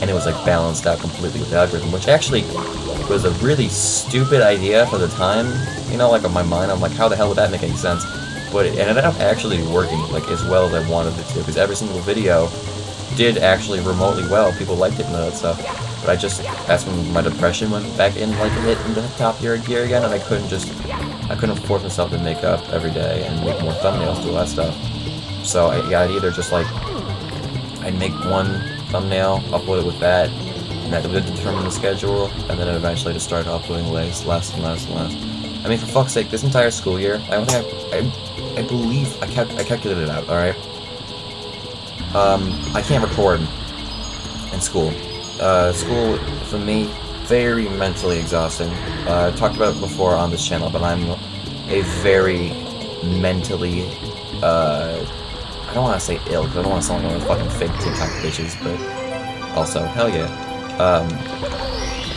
and it was like balanced out completely with the algorithm, which actually was a really stupid idea for the time, you know, like in my mind, I'm like, how the hell would that make any sense? But it ended up actually working like as well as I wanted it to, because every single video did actually remotely well. People liked it and all that stuff. But I just, that's when my depression went back in, like, hit into the top gear, gear again, and I couldn't just, I couldn't force myself to make up every day and make more thumbnails, do all that stuff. So I, I'd either just, like, I'd make one thumbnail, upload it with that, and that would determine the schedule, and then eventually just start uploading less, less and less and less. I mean, for fuck's sake, this entire school year, I don't think I, I, I believe, I, cal I calculated it out, alright? Um, I can't record in school. Uh, school, for me, very mentally exhausting. Uh, I talked about it before on this channel, but I'm a very mentally, uh, I don't want to say ill, because I don't want to sound like one of fucking fake TikTok bitches, but also, hell yeah. Um,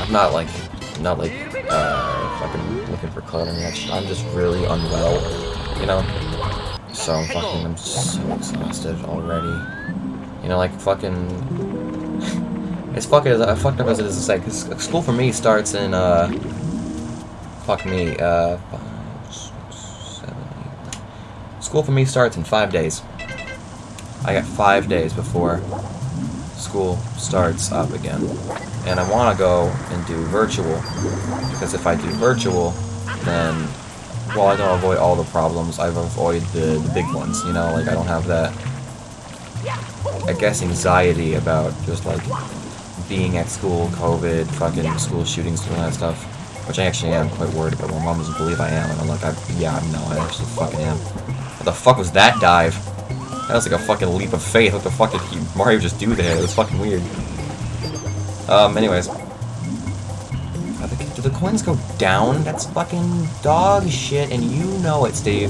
I'm not like, not like, uh, fucking looking for clout or anything. I'm just really unwell, you know? So I'm fucking, I'm so exhausted already. You know, like fucking, it's fucking as uh, fucked up as it is to say. Cause school for me starts in uh, fuck me, uh, five, six, seven, eight, nine. School for me starts in five days. I got five days before school starts up again, and I want to go and do virtual because if I do virtual, then while I don't avoid all the problems, I've avoided the, the big ones, you know, like I don't have that, I guess, anxiety about just like being at school, COVID, fucking school shootings, all that stuff, which I actually am quite worried about. My mom doesn't believe I am, and I'm like, I, yeah, I no, I actually fucking am. What the fuck was that dive? That was like a fucking leap of faith. What the fuck did he, Mario just do there? It was fucking weird. Um, anyways. The- Do the coins go down? That's fucking dog shit, and you know it, Steve.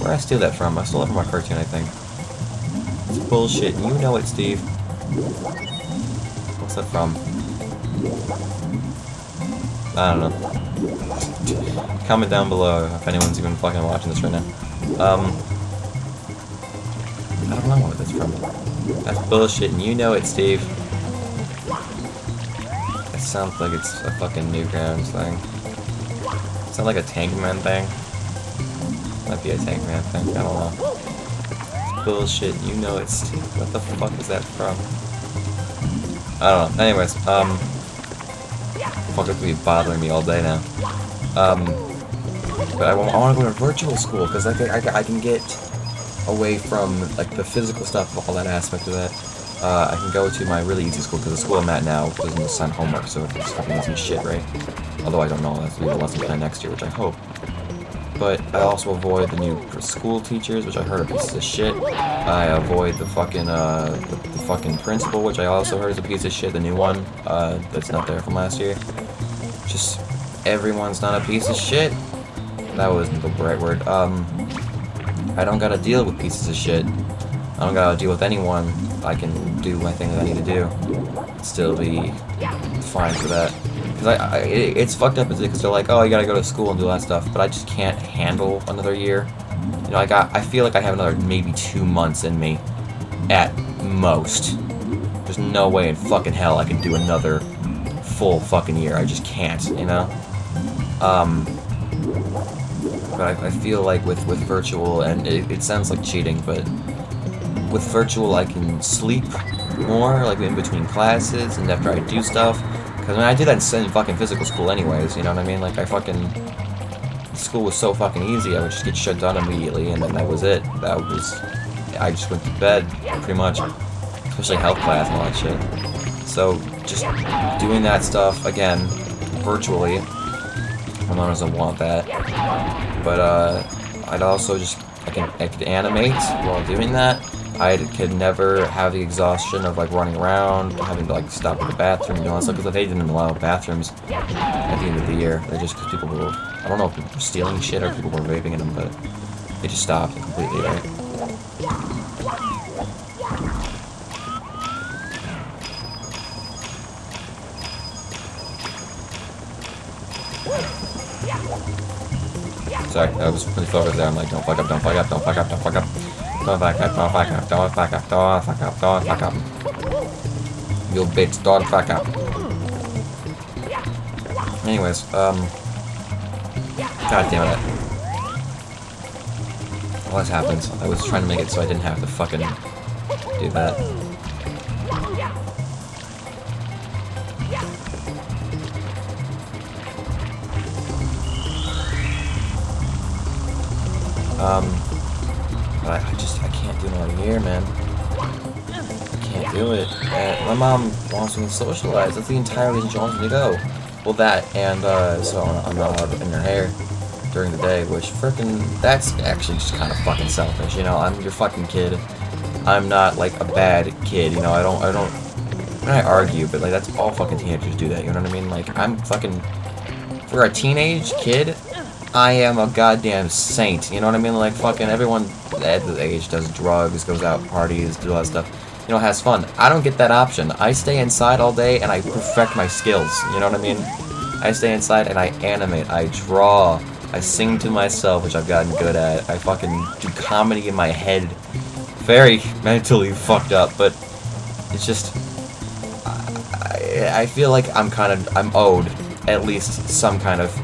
Where I steal that from? I stole it from a cartoon, I think. It's bullshit, you know it, Steve. What's that from? I don't know. Comment down below if anyone's even fucking watching this right now. Um, I don't know what that's from. That's bullshit, and you know it, Steve. It sounds like it's a fucking Newgrounds thing. Sounds like a Tankman thing. Might be a Tankman thing, I don't know. It's bullshit, you know it, Steve. What the fuck is that from? I don't know. Anyways, um... Fuck, it's gonna be bothering me all day now. Um... But I, want to go to virtual school, because I, I, I can get away from like the physical stuff, all that aspect of that. Uh, I can go to my really easy school because the school I'm at now doesn't assign homework, so it's fucking easy shit, right? Although I don't know, that's be the lesson plan next year, which I hope. but I also avoid the new school teachers, which I heard are pieces of shit. I avoid the fucking uh, the, the fucking principal, which I also heard is a piece of shit. The new one uh, that's not there from last year. Just everyone's not a piece of shit. That wasn't the right word. Um, I don't gotta deal with pieces of shit. I don't gotta deal with anyone. I can do my thing that I need to do. Still be fine for that. Because I, I it, it's fucked up because they're like, oh, you gotta go to school and do all that stuff, but I just can't handle another year. You know, I got, I feel like I have another maybe two months in me, at most. There's no way in fucking hell I can do another full fucking year. I just can't, you know. Um, but I, I feel like with with virtual, and it, it sounds like cheating, but with virtual I can sleep more, like in between classes and after I do stuff. Because I, mean, I did that in fucking physical school anyways, you know what I mean? Like, I fucking... School was so fucking easy, I would just get shut down immediately, and then that was it. That was... I just went to bed, pretty much. Especially health class and all that shit. So, just doing that stuff, again, virtually. My mom doesn't want that. But, uh, I'd also just... I, can, I could animate while doing that. I could never have the exhaustion of like running around, having to like stop at the bathroom and all that stuff because they didn't allow bathrooms at the end of the year. They just because people were, I don't know if people were stealing shit or people were vaping in them, but they just stopped completely, right? Sorry, I was really focused there. I'm like, don't fuck up, don't fuck up, don't fuck up, don't fuck up. Don't fuck up, don't fuck up, don't fuck up, don't fuck up, don't fuck up. You bitch, don't fuck up. Anyways, um... God damn it. What happens? I was trying to make it so I didn't have to fucking do that. Um... But I, I just, can't do year, man. I can't do it. And my mom wants me to socialize. That's the entire reason she wants me to go. Well, that, and, uh, so I'm not allowed in her hair during the day, which freaking, that's actually just kind of fucking selfish, you know? I'm your fucking kid. I'm not, like, a bad kid, you know? I don't, I don't, I argue, but, like, that's all fucking teenagers do that, you know what I mean? Like, I'm fucking, for a teenage kid, I am a goddamn saint. You know what I mean? Like, fucking everyone at the age does drugs, goes out, parties, do all that stuff. You know, has fun. I don't get that option. I stay inside all day and I perfect my skills. You know what I mean? I stay inside and I animate. I draw. I sing to myself, which I've gotten good at. I fucking do comedy in my head. Very mentally fucked up, but it's just... I, I feel like I'm kind of... I'm owed at least some kind of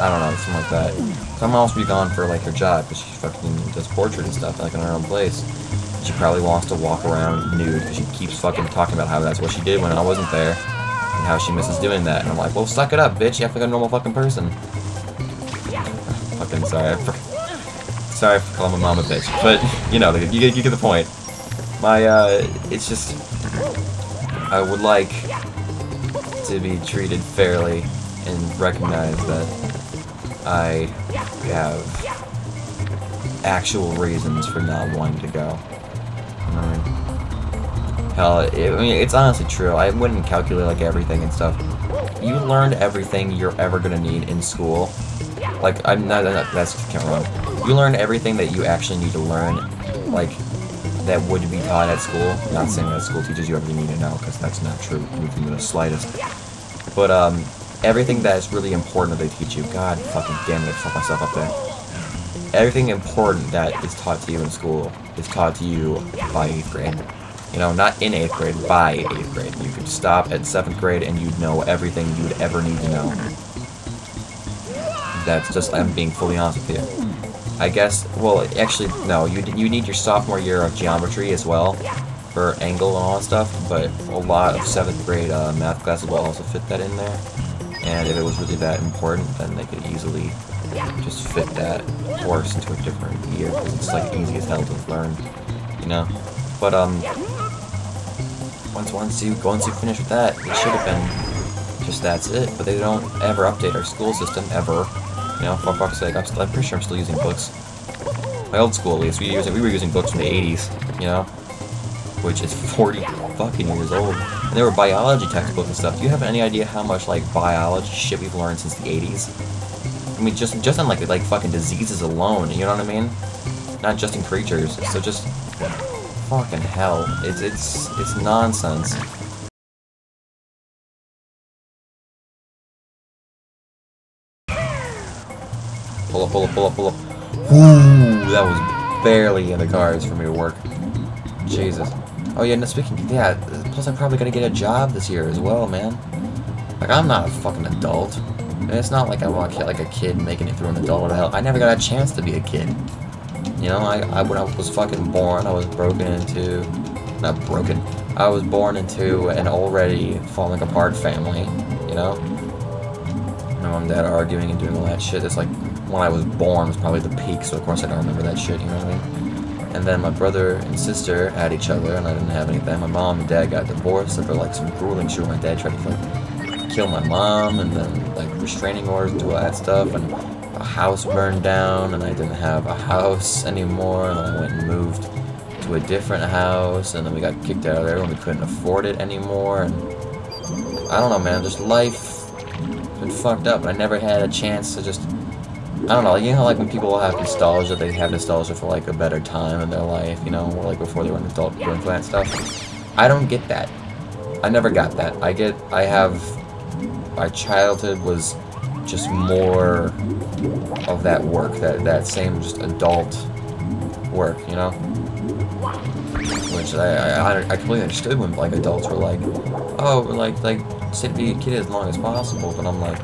I don't know, something like that. Someone else be gone for like her job, because she fucking does portrait and stuff, like in her own place. She probably wants to walk around nude, because she keeps fucking talking about how that's what she did when I wasn't there, and how she misses doing that. And I'm like, well, suck it up, bitch. You have to be a normal fucking person. fucking sorry. For, sorry for calling my mom a bitch, but you know, you get, you get the point. My, uh, it's just, I would like to be treated fairly and recognize that I have actual reasons for not wanting to go. hell, it, I mean, it's honestly true. I wouldn't calculate like everything and stuff. You learned everything you're ever gonna need in school. Like, I'm not, not that's can't wrong. You learn everything that you actually need to learn, like, that would be taught at school. Not saying that school teaches you everything you need to know, because that's not true, even the slightest. But, um, everything that is really important that they teach you. God fucking damn it, I fucked myself up there. Everything important that is taught to you in school is taught to you by 8th grade. You know, not in 8th grade, by 8th grade. You could stop at 7th grade and you'd know everything you'd ever need to know. That's just, I'm being fully honest with you. I guess, well, actually, no, you, you need your sophomore year of geometry as well for angle and all that stuff, but a lot of 7th grade uh, math classes will also fit that in there. And if it was really that important, then they could easily just fit that course into a different year, because it's like easy as hell to learn, you know? But, um, once, once you, once you finish with that, it should have been just that's it, but they don't ever update our school system, ever. You know, for fuck's sake, I'm, still, I'm pretty sure I'm still using books. My old school, at least, we, used, we were using books from the 80s, you know? Which is 40 fucking years old. And they were biology textbooks and stuff. Do you have any idea how much, like, biology shit we've learned since the 80s? I mean, just just on, like, like fucking diseases alone, you know what I mean? Not just in creatures. So just... Fucking hell. It's, it's, it's nonsense. Pull up, pull up, pull up, pull up. Ooh, that was barely in the cards for me to work. Jesus. Oh yeah, no, speaking, yeah, plus I'm probably gonna get a job this year as well, man. Like, I'm not a fucking adult. And it's not like I walk like a kid making it through an adult hell. I never got a chance to be a kid. You know, I, I when I was fucking born, I was broken into, not broken, I was born into an already falling apart family, you know? My mom and dad arguing and doing all that shit. It's like, when I was born was probably the peak, so of course I don't remember that shit, you know what I mean? And then my brother and sister had each other, and I didn't have anything. My mom and dad got divorced after like some grueling shit. My dad tried to like kill my mom, and then like restraining orders and all that stuff, and a house burned down, and I didn't have a house anymore, and I went and moved to a different house, and then we got kicked out of there when we couldn't afford it anymore, and I don't know, man, just life been fucked up. And I never had a chance to just I don't know, you know, like when people have nostalgia, they have nostalgia for like a better time in their life, you know, or like before they were an adult doing that stuff. I don't get that. I never got that. I get, I have, my childhood was just more of that work, that, that same just adult work, you know? Which I, I, I completely understood when like adults were like, oh, like, like, sit be a kid as long as possible, but I'm like,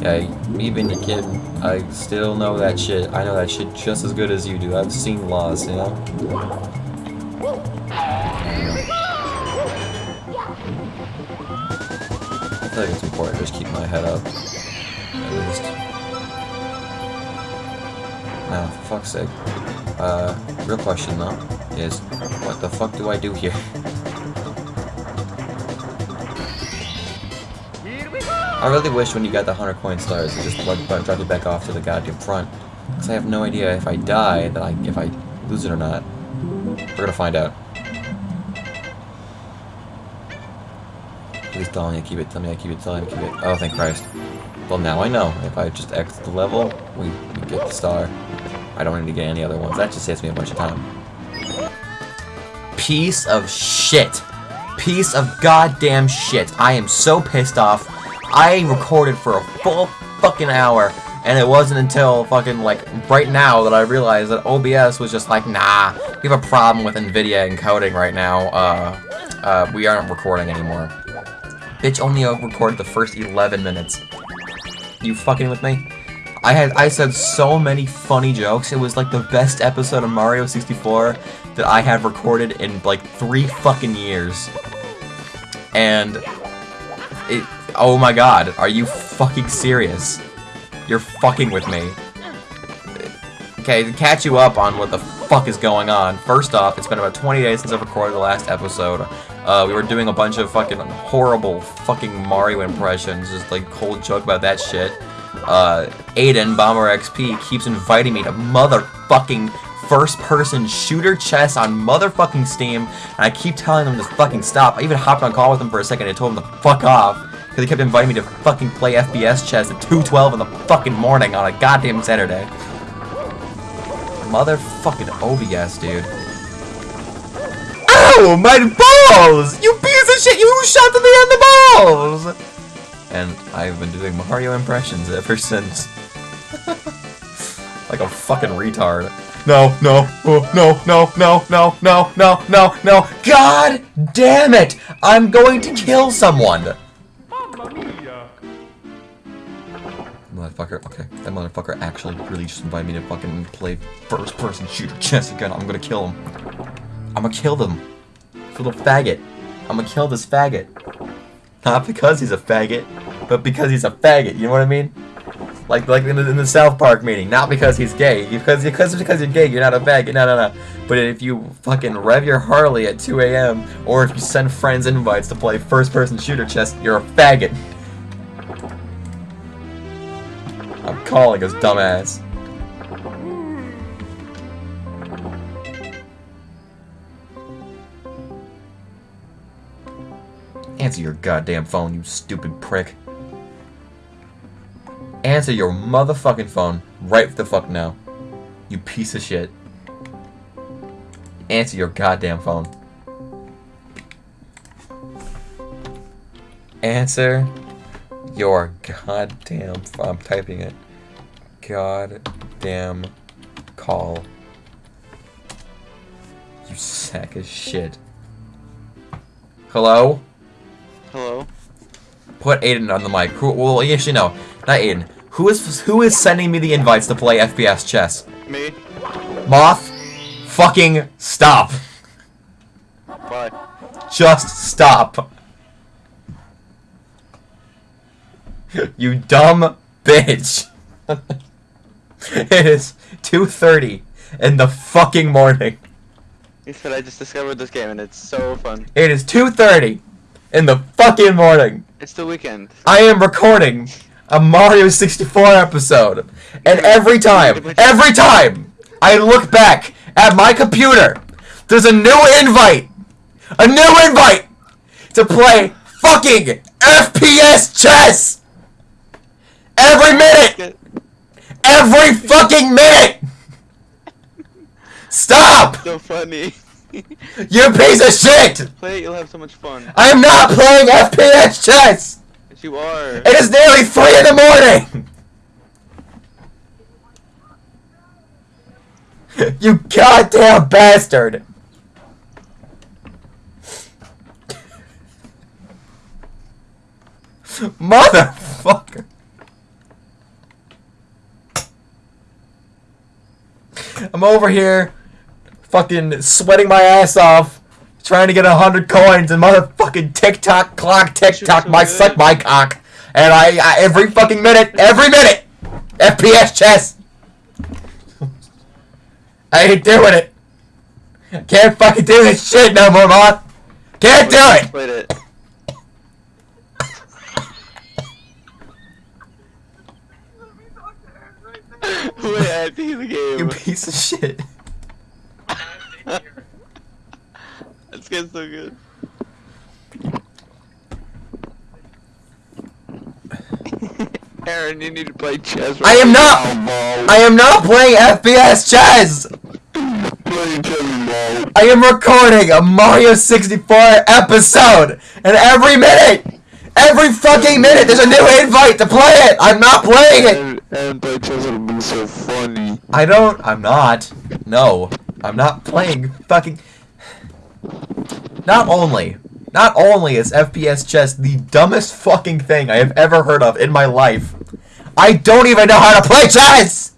yeah, me being a kid, I still know that shit. I know that shit just as good as you do. I've seen laws, you know? I feel like it's important to just keep my head up. At least. Now, for fuck's sake. Uh, real question though, is what the fuck do I do here? I really wish when you got the 100 coin stars, you just plug, drop it back off to the goddamn front. Because I have no idea if I die, that I, if I lose it or not. We're gonna find out. Please tell me I keep it, tell me I keep it, tell me I keep it. Oh, thank Christ. Well, now I know. If I just exit the level, we, we get the star. I don't need to get any other ones. That just saves me a bunch of time. Piece of shit. Piece of goddamn shit. I am so pissed off. I recorded for a full fucking hour, and it wasn't until fucking, like, right now that I realized that OBS was just like, nah, we have a problem with NVIDIA encoding right now, uh, uh, we aren't recording anymore. Bitch only recorded the first 11 minutes. You fucking with me? I had I said so many funny jokes. It was like the best episode of Mario 64 that I had recorded in like three fucking years. And it Oh my god, are you fucking serious? You're fucking with me. Okay, to catch you up on what the fuck is going on, first off, it's been about 20 days since I recorded the last episode. Uh, we were doing a bunch of fucking horrible fucking Mario impressions, just like cold joke about that shit. Uh, Aiden, Bomber XP, keeps inviting me to motherfucking first-person shooter chess on motherfucking Steam, and I keep telling them to fucking stop. I even hopped on call with him for a second and told him to fuck off. Because he kept inviting me to fucking play FPS chess at 2.12 in the fucking morning on a goddamn Saturday. Motherfucking OBS, dude. Ow! My balls! You piece of shit! You shot me in the balls! And I've been doing Mario impressions ever since. like a fucking retard. No, no, oh, no, no, no, no, no, no, no, no. God damn it! I'm going to kill someone! Motherfucker, okay. That motherfucker actually really just invited me to fucking play first person shooter chess again. I'm gonna kill him. I'm gonna kill them. For the faggot. I'm gonna kill this faggot. Not because he's a faggot, but because he's a faggot, you know what I mean? Like like in the, in the South Park meeting, not because he's gay. Because because because you're gay, you're not a faggot. No, no, no. But if you fucking rev your Harley at 2 a.m. or if you send friends invites to play first-person shooter chess, you're a faggot. I'm calling his dumbass. Answer your goddamn phone, you stupid prick. Answer your motherfucking phone right the fuck now. You piece of shit. Answer your goddamn phone. Answer your goddamn. I'm typing it. Goddamn call. You sack of shit. Hello? Hello? Put Aiden on the mic. Who, well, actually, no. Not Aiden. Who is who is sending me the invites to play FPS chess? Me? Moth, fucking stop. Why? Just stop. You dumb bitch. it is 2.30 in the fucking morning. He said I just discovered this game and it's so fun. It is 2.30 in the fucking morning. It's the weekend. I am recording a Mario 64 episode. And every time, every time I look back at my computer, there's a new invite. A new invite to play fucking FPS chess. Every minute. Every fucking minute. Stop. So funny. You piece of shit. Play it, you'll have so much fun. I am not playing FPS chess. Yes, you are. It is nearly three in the morning! you goddamn bastard! Motherfucker! I'm over here, fucking sweating my ass off, trying to get a hundred coins, and motherfucking Tick Tock Clock, TikTok, so my good. suck my cock, and I, I every fucking minute, every minute, FPS chess. I ain't doing it. Can't fucking do this shit no more, man. Can't do it. It. Wait, I think the You piece of shit. It's getting so good. Aaron, you need to play chess. I am not. I am not playing FPS chess. playing chess. I am recording a Mario 64 episode, and every minute, every fucking minute, there's a new invite to play it. I'm not playing it. And, play chess would be so funny. I don't. I'm not. No, I'm not playing fucking. Not only, not only is FPS chess the dumbest fucking thing I have ever heard of in my life, I don't even know how to play chess.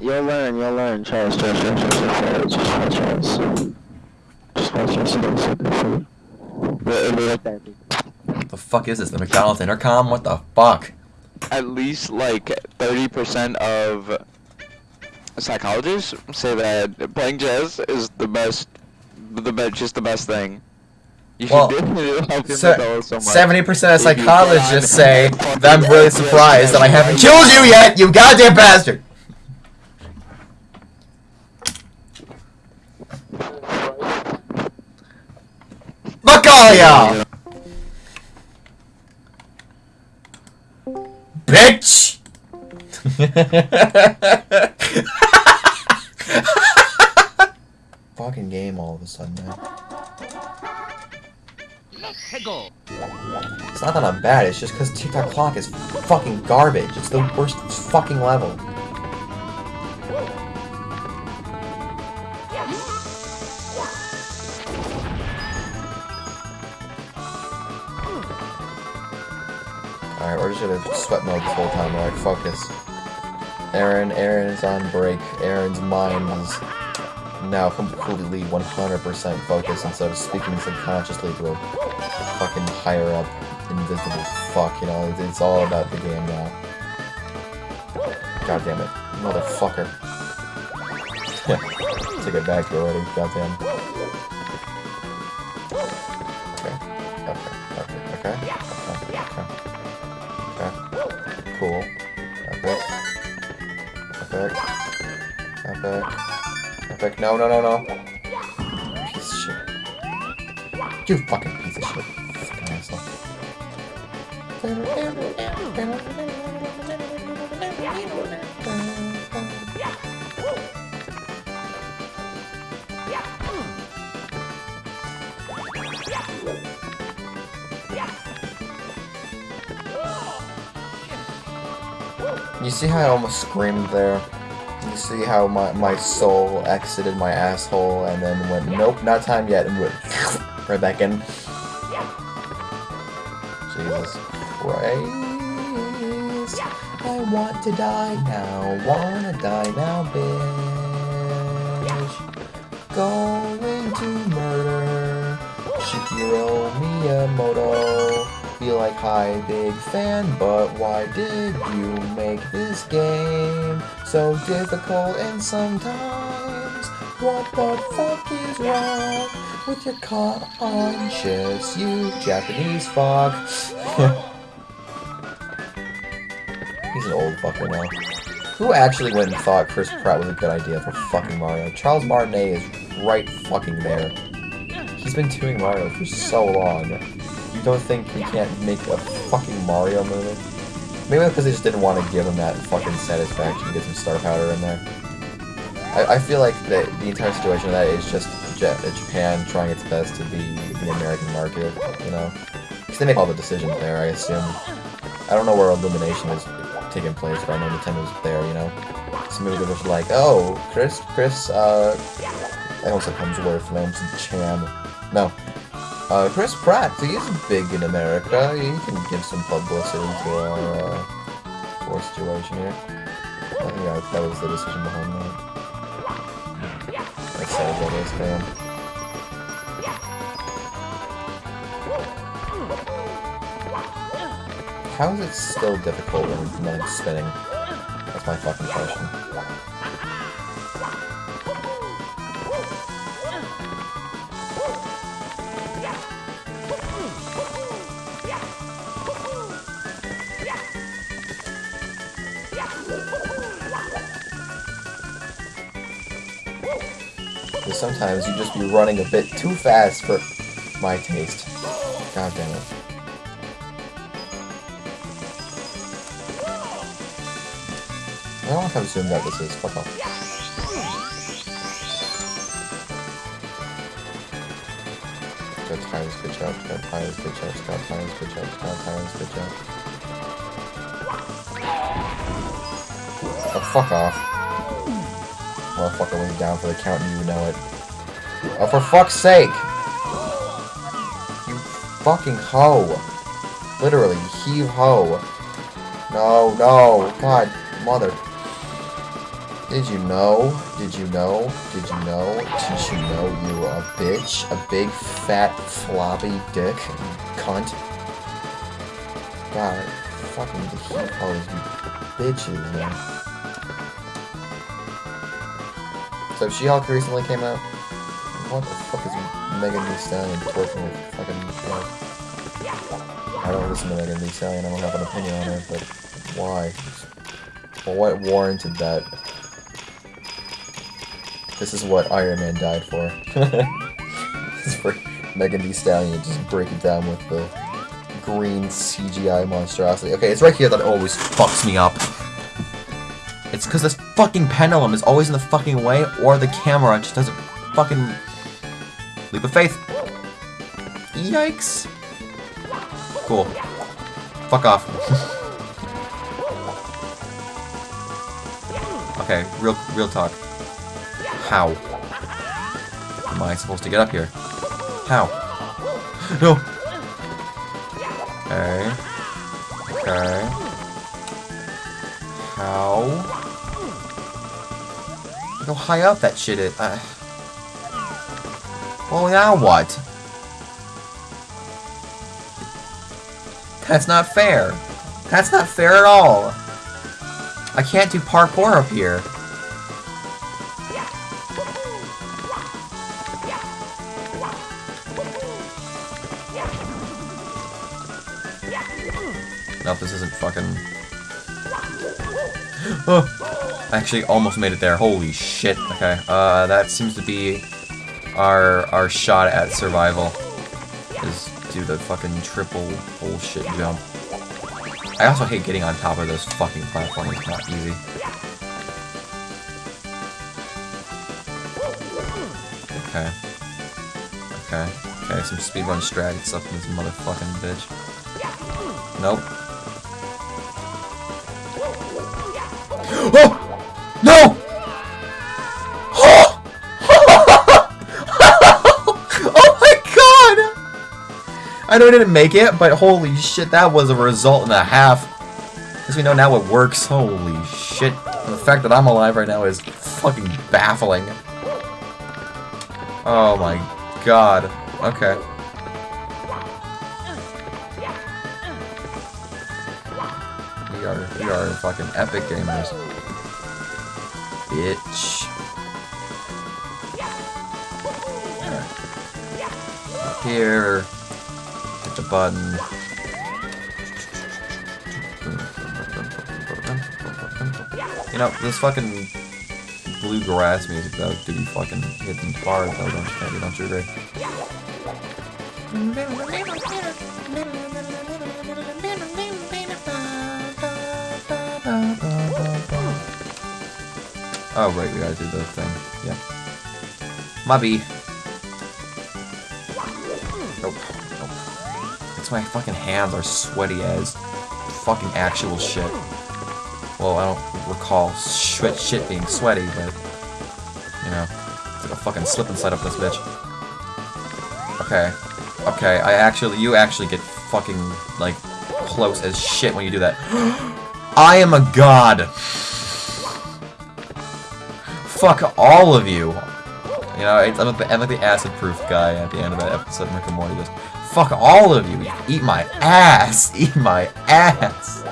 You'll learn, you'll learn. Chess, chess, chess, chess, chess, chess, chess, chess. Just watch chess and don't sit there for What the fuck is this? The McDonald's intercom? What the fuck? At least like 30% of psychologists say that playing chess is the best, the best, just the best thing. You should Well, do it. Help your Se- mental so much. Seventy percent of If you get psychologists say that I'm really surprised that I haven't killed you yet, you goddamn bastard. Fuck all y'all, bitch. Fucking game all of a sudden, man. It's not that I'm bad, it's just because Tick Tock Clock is fucking garbage. It's the worst fucking level. We're just sweat mode this whole time. Alright, focus. Aaron, Aaron is on break. Aaron's mind is now completely 100% focused instead of speaking subconsciously to a fucking higher up invisible fuck, you know, it's, it's all about the game now. God damn it. Motherfucker. Yeah. Take it back already, goddamn. No, no, no, no. Piece of shit. You fucking piece of shit. Fucking asshole. You see how I almost screamed there? See how my, my soul exited my asshole and then went, nope, not time yet, and went right back in. Jesus Christ. I want to die now, wanna die now, bitch. Going to murder Shigeru Miyamoto. Be like, hi, big fan, but why did you make this game so difficult and sometimes? What the fuck is wrong with your conscience, you Japanese fuck? He's an old fucker now. Who actually went and thought Chris Pratt was a good idea for fucking Mario? Charles Martinet is right fucking there. He's been doing Mario for so long. You don't think we can't make a fucking Mario movie? Maybe because they just didn't want to give him that fucking satisfaction, get some star powder in there. I, I feel like the, the entire situation of that is just Ja- Japan trying its best to be the American market, you know? Because they make all the decisions there, I assume. I don't know where Illumination is taking place, but I know Nintendo's there, you know? So maybe they're just like, oh, Chris, Chris, uh, I almost said Hemsworth, it's Chan. No. Uh, Chris Pratt, he's big in America. He can give some publicity to our, uh, our situation here. Think that, was the decision behind that. Sad as that is. How is it still difficult when nothing's spinning? That's my fucking question. Because sometimes you just be running a bit too fast for my taste. God damn it. I don't have to assume that this is. Fuck off. Got tires, good job. Got tires, good job. Got tires, good job. Got tires, good job. Oh, fuck off. Motherfucker went down for the count and you know it. Oh, for fuck's sake! You fucking hoe. Literally, heave ho. No, no, god, mother. Did you know? Did you know? Did you know? Did you know you were a bitch? A big, fat, floppy dick? Cunt. God, fucking heat hose, bitches, man. So She-Hulk recently came out. What the fuck is Megan Thee Stallion twerking with fucking like, I don't listen to Megan Thee Stallion, I don't have an opinion on her, but why? Well, what warranted that? This is what Iron Man died for. It's for Megan Thee Stallion just break it down with the green CGI monstrosity. Okay, it's right here that always fucks me up. It's because this fucking pendulum is always in the fucking way, or the camera just doesn't fucking... Leap of faith. Yikes. Cool. Fuck off. okay, real real talk. How? Am I supposed to get up here? How? No! Okay. Okay. High up that shit is. Uh, well, now what? That's not fair. That's not fair at all. I can't do parkour up here. Actually almost made it there. Holy shit. Okay, uh, that seems to be our our shot at survival. Is do the fucking triple bullshit jump. I also hate getting on top of those fucking platforms. It's not easy. Okay. Okay. Okay, some speedrun strat stuff in this motherfucking bitch. Nope. I know I didn't make it, but holy shit, that was a result and a half. As we know now it works. Holy shit. And the fact that I'm alive right now is fucking baffling. Oh my god. Okay. We are we are fucking epic gamers. Bitch. Here. Hit the button. You know, this fucking bluegrass music though to be fucking hitting hard though, don't you, don't you agree? Oh right, we gotta do the thing. Yeah. Mubby. My fucking hands are sweaty as fucking actual shit. Well, I don't recall shit, shit being sweaty, but you know, it's like a fucking slip and slide up this bitch. Okay, okay, I actually, you actually get fucking like close as shit when you do that. I am a god. Fuck all of you. You know, I'm like the, the acid-proof guy at the end of that episode of Rick and Morty. Just fuck all of you. Eat my ass. Eat my ass.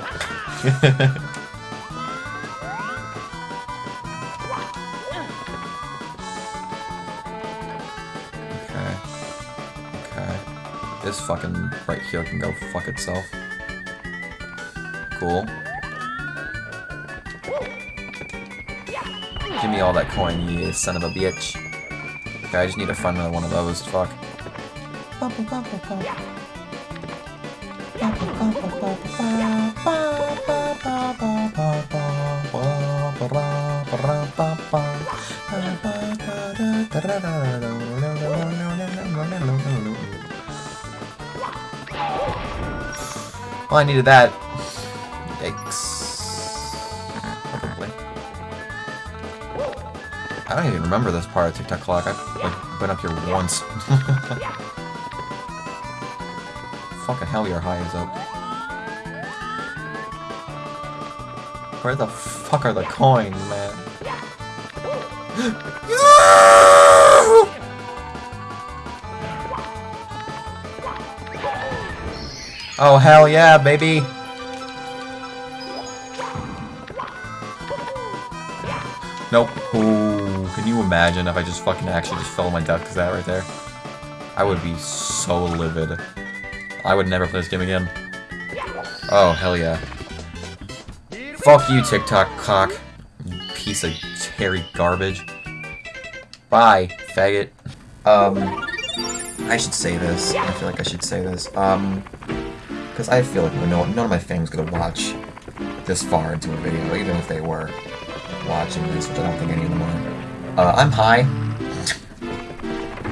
Okay. Okay. This fucking right here can go fuck itself. Cool. Give me all that coin, you son of a bitch. Okay, I just need to find another one of those. Fuck. Well, I needed that. Yikes. Probably. I don't even remember this part of Tick Tock Clock. I've like been up here once. Fucking hell, your high is up. Where the fuck are the coins, man? Oh hell yeah, baby! Nope. Ooh, can you imagine if I just fucking actually just fell my death because that right there? I would be so livid. I would never play this game again. Oh, hell yeah. Fuck you, Tick Tock cock. Piece of hairy garbage. Bye, faggot. Um, I should say this. I feel like I should say this. Um, because I feel like no, none of my family's gonna watch this far into a video, even if they were watching this, which I don't think any of them are. Uh, I'm high.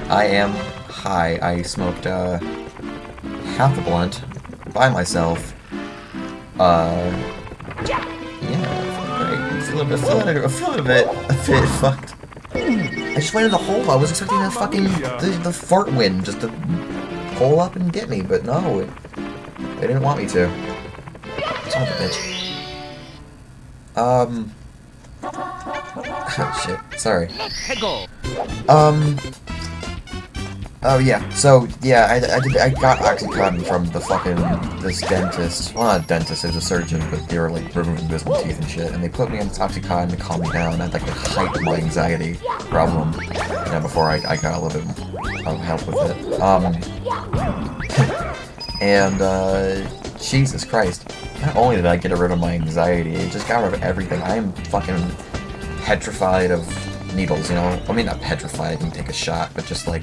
I am high. I smoked, uh, half a blunt by myself. Uh, yeah, great. Feeling, I'm feeling, I'm a bit, a bit fucked. I just went in the hole. I was expecting the fucking, the, the fart wind just to pull up and get me, but no, it, they didn't want me to. Son of a bitch. Um. Oh shit. Sorry. Um. Oh yeah. So yeah, I, I did. I got OxyContin from the fucking this dentist. Well, not a dentist. It was a surgeon, but they were like removing wisdom teeth and shit. And they put me on this OxyContin to calm me down. I had like a height of my anxiety problem. You know, before I, I got a little bit of help with it. Um. and uh, Jesus Christ. Not only did I get rid of my anxiety, it just got rid of everything. I am fucking petrified of needles, you know? I mean, not petrified, I can take a shot, but just like,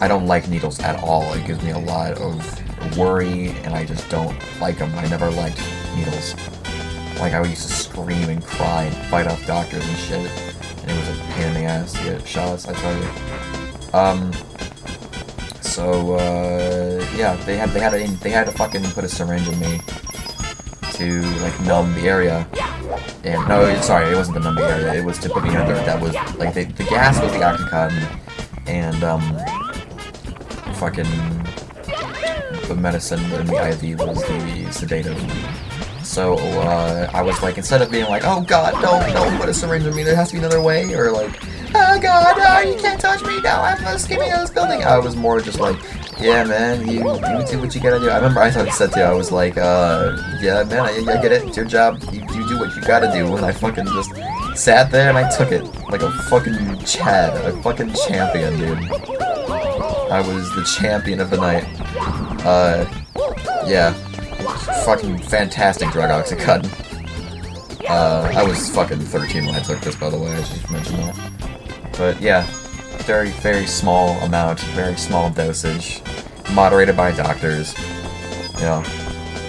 I don't like needles at all. It gives me a lot of worry, and I just don't like them. I never liked needles. Like, I used to scream and cry and fight off doctors and shit, and it was a pain in the ass to get shots, I tell you. Um, so, uh, yeah, they had, they had, a, they had to fucking put a syringe in me to, like, numb the area. And, no, sorry, it wasn't the numb the area, it was to put me under, that was, like, the, the gas was the Oxycontin, and, um, fucking, the medicine in the IV was the sedative. So, uh, I was like, instead of being like, oh god, don't, don't put a syringe in me, there has to be another way, or like, oh god, oh, you can't touch me, no, I'm out of this building. I was more just like, yeah, man, you, you do what you gotta do. I remember I said to you, I was like, uh, yeah, man, I, I get it, it's your job, you, you do what you gotta do, and I fucking just sat there and I took it, like a fucking Chad, a fucking champion, dude. I was the champion of the night. Uh, yeah. Fucking fantastic drug Oxycontin. Uh, I was fucking 13 when I took this, by the way, I just mentioned that. But yeah, very, very small amount, very small dosage, moderated by doctors, you know.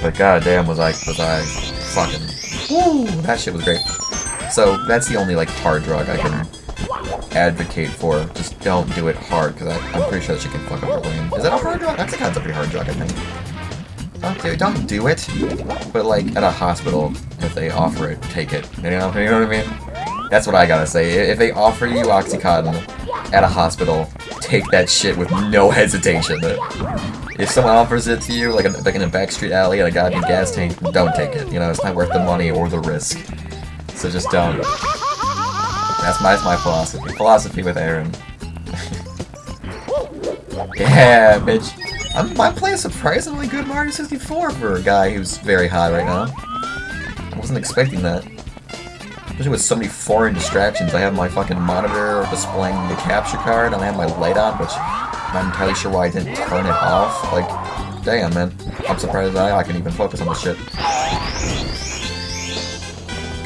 But goddamn, was I, was I fucking, woo, that shit was great. So that's the only like hard drug I can advocate for. Just don't do it hard, because I'm pretty sure that she can fuck up your brain. Is that a hard drug? That's a kind of pretty hard drug, I think. Don't do, don't do it. But like at a hospital, if they offer it, take it. You know, you know what I mean? That's what I gotta say. If they offer you Oxycontin at a hospital, take that shit with no hesitation. If someone offers it to you, like, like in a backstreet alley at a goddamn gas tank, don't take it. You know, it's not worth the money or the risk. So just don't. That's my, that's my philosophy. Philosophy with Aaron. yeah, bitch. I'm, I'm playing surprisingly good Mario 64 for a guy who's very hot right now. I wasn't expecting that. Especially with so many foreign distractions. I have my fucking monitor displaying the capture card, and I have my light on, which I'm not entirely sure why I didn't turn it off. Like, damn, man. I'm surprised I, I can even focus on this shit.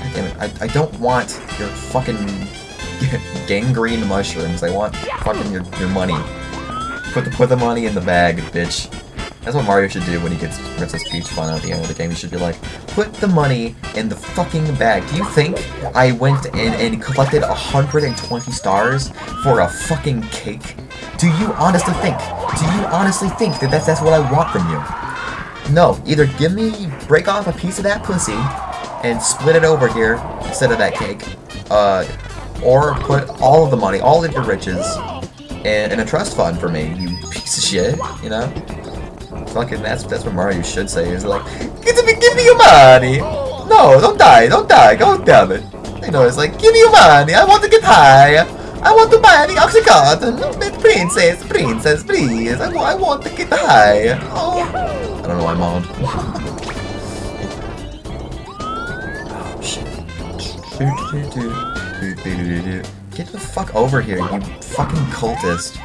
God damn it. I, I don't want your fucking gangrene mushrooms. I want fucking your, your money. Put the, put the money in the bag, bitch. That's what Mario should do when he gets Princess Peach fun at the end of the game. He should be like, put the money in the fucking bag. Do you think I went in and collected 120 stars for a fucking cake? Do you honestly think? Do you honestly think that that's, that's what I want from you? No, either give me, break off a piece of that pussy and split it over here instead of that cake, uh, or put all of the money, all of your riches, in, in a trust fund for me, you piece of shit, you know? Fucking, that's that's what Mario should say. Is like, give me, give me your money. No, don't die, don't die. God damn it. You know, it's like, give me your money. I want to get high. I want to buy the Oxycontin. Princess, princess, please. I, I want to get high. Oh. I don't know why I'm on. Get the fuck over here, you fucking cultist.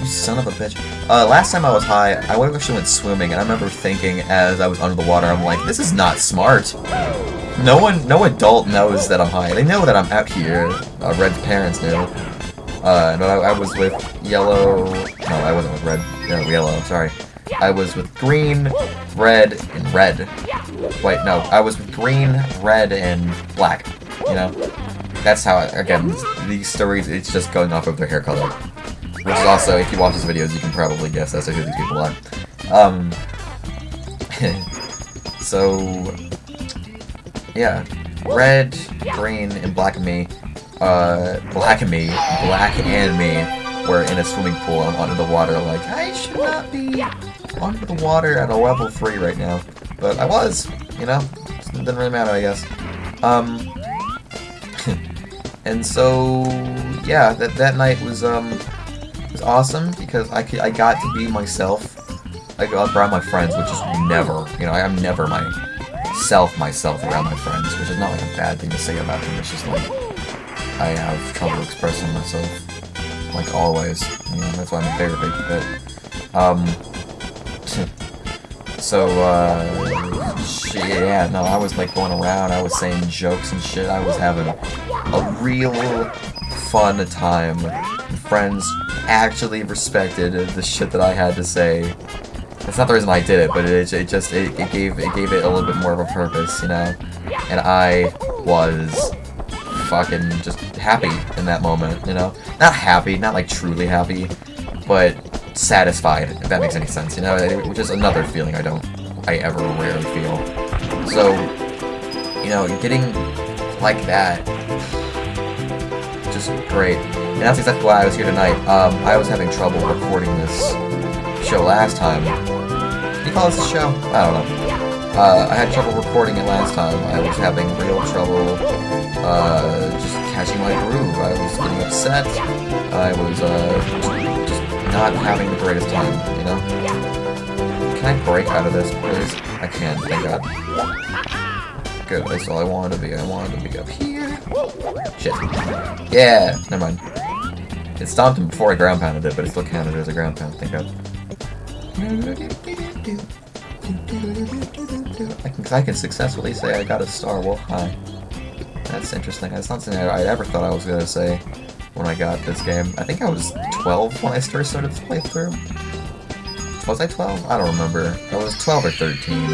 You son of a bitch. Uh, last time I was high, I actually went swimming, and I remember thinking as I was under the water, I'm like, this is not smart. No one, no adult knows that I'm high. They know that I'm out here. Uh, Red's parents knew. Uh, but I, I, was with yellow. No, I wasn't with red. No, yellow. Sorry. I was with green, red, and red. Wait, no, I was with green, red, and black. You know, that's how. I, again, these stories. It's just going off of their hair color. Which is also, if you watch these videos, you can probably guess as to who these people are. Um, so, yeah, red, green, and black and me, uh, black and me, black and me were in a swimming pool under the water, like, I should not be under the water at a level 3 right now. But I was, you know, it didn't really matter, I guess. Um, and so, yeah, that, that night was, um, was awesome because I could, I got to be myself. I got around my friends, which is never, you know, I'm never myself myself around my friends, which is not like a bad thing to say about them. It's just like I have trouble expressing myself, like always. You know, that's why I'm a favorite bit. Um, So, uh, yeah, no, I was like going around, I was saying jokes and shit, I was having a real fun time. Friends actually respected the shit that I had to say. That's not the reason I did it, but it, it just, it, it gave it gave it a little bit more of a purpose, you know? And I was fucking just happy in that moment, you know? Not happy, not like truly happy, but satisfied, if that makes any sense, you know? Which is another feeling I don't, I ever rarely feel. So, you know, getting like that, just great. And that's exactly why I was here tonight. Um, I was having trouble recording this show last time. You call this a show? I don't know. Uh, I had trouble recording it last time. I was having real trouble uh, just catching my groove. I was getting upset. I was uh, not having the greatest time, you know? Can I break out of this, please? I can, thank god. Good, that's all I wanted to be. I wanted to be up here. Shit. Yeah, never mind. It stomped him before I ground pounded it, but it still counted as a ground pound, thank god. I can, I can successfully say I got a star wolf high. That's interesting. That's not something I, I ever thought I was gonna say when I got this game. I think I was 12 when I first started to playthrough. Was I 12? I don't remember. I was 12 or 13.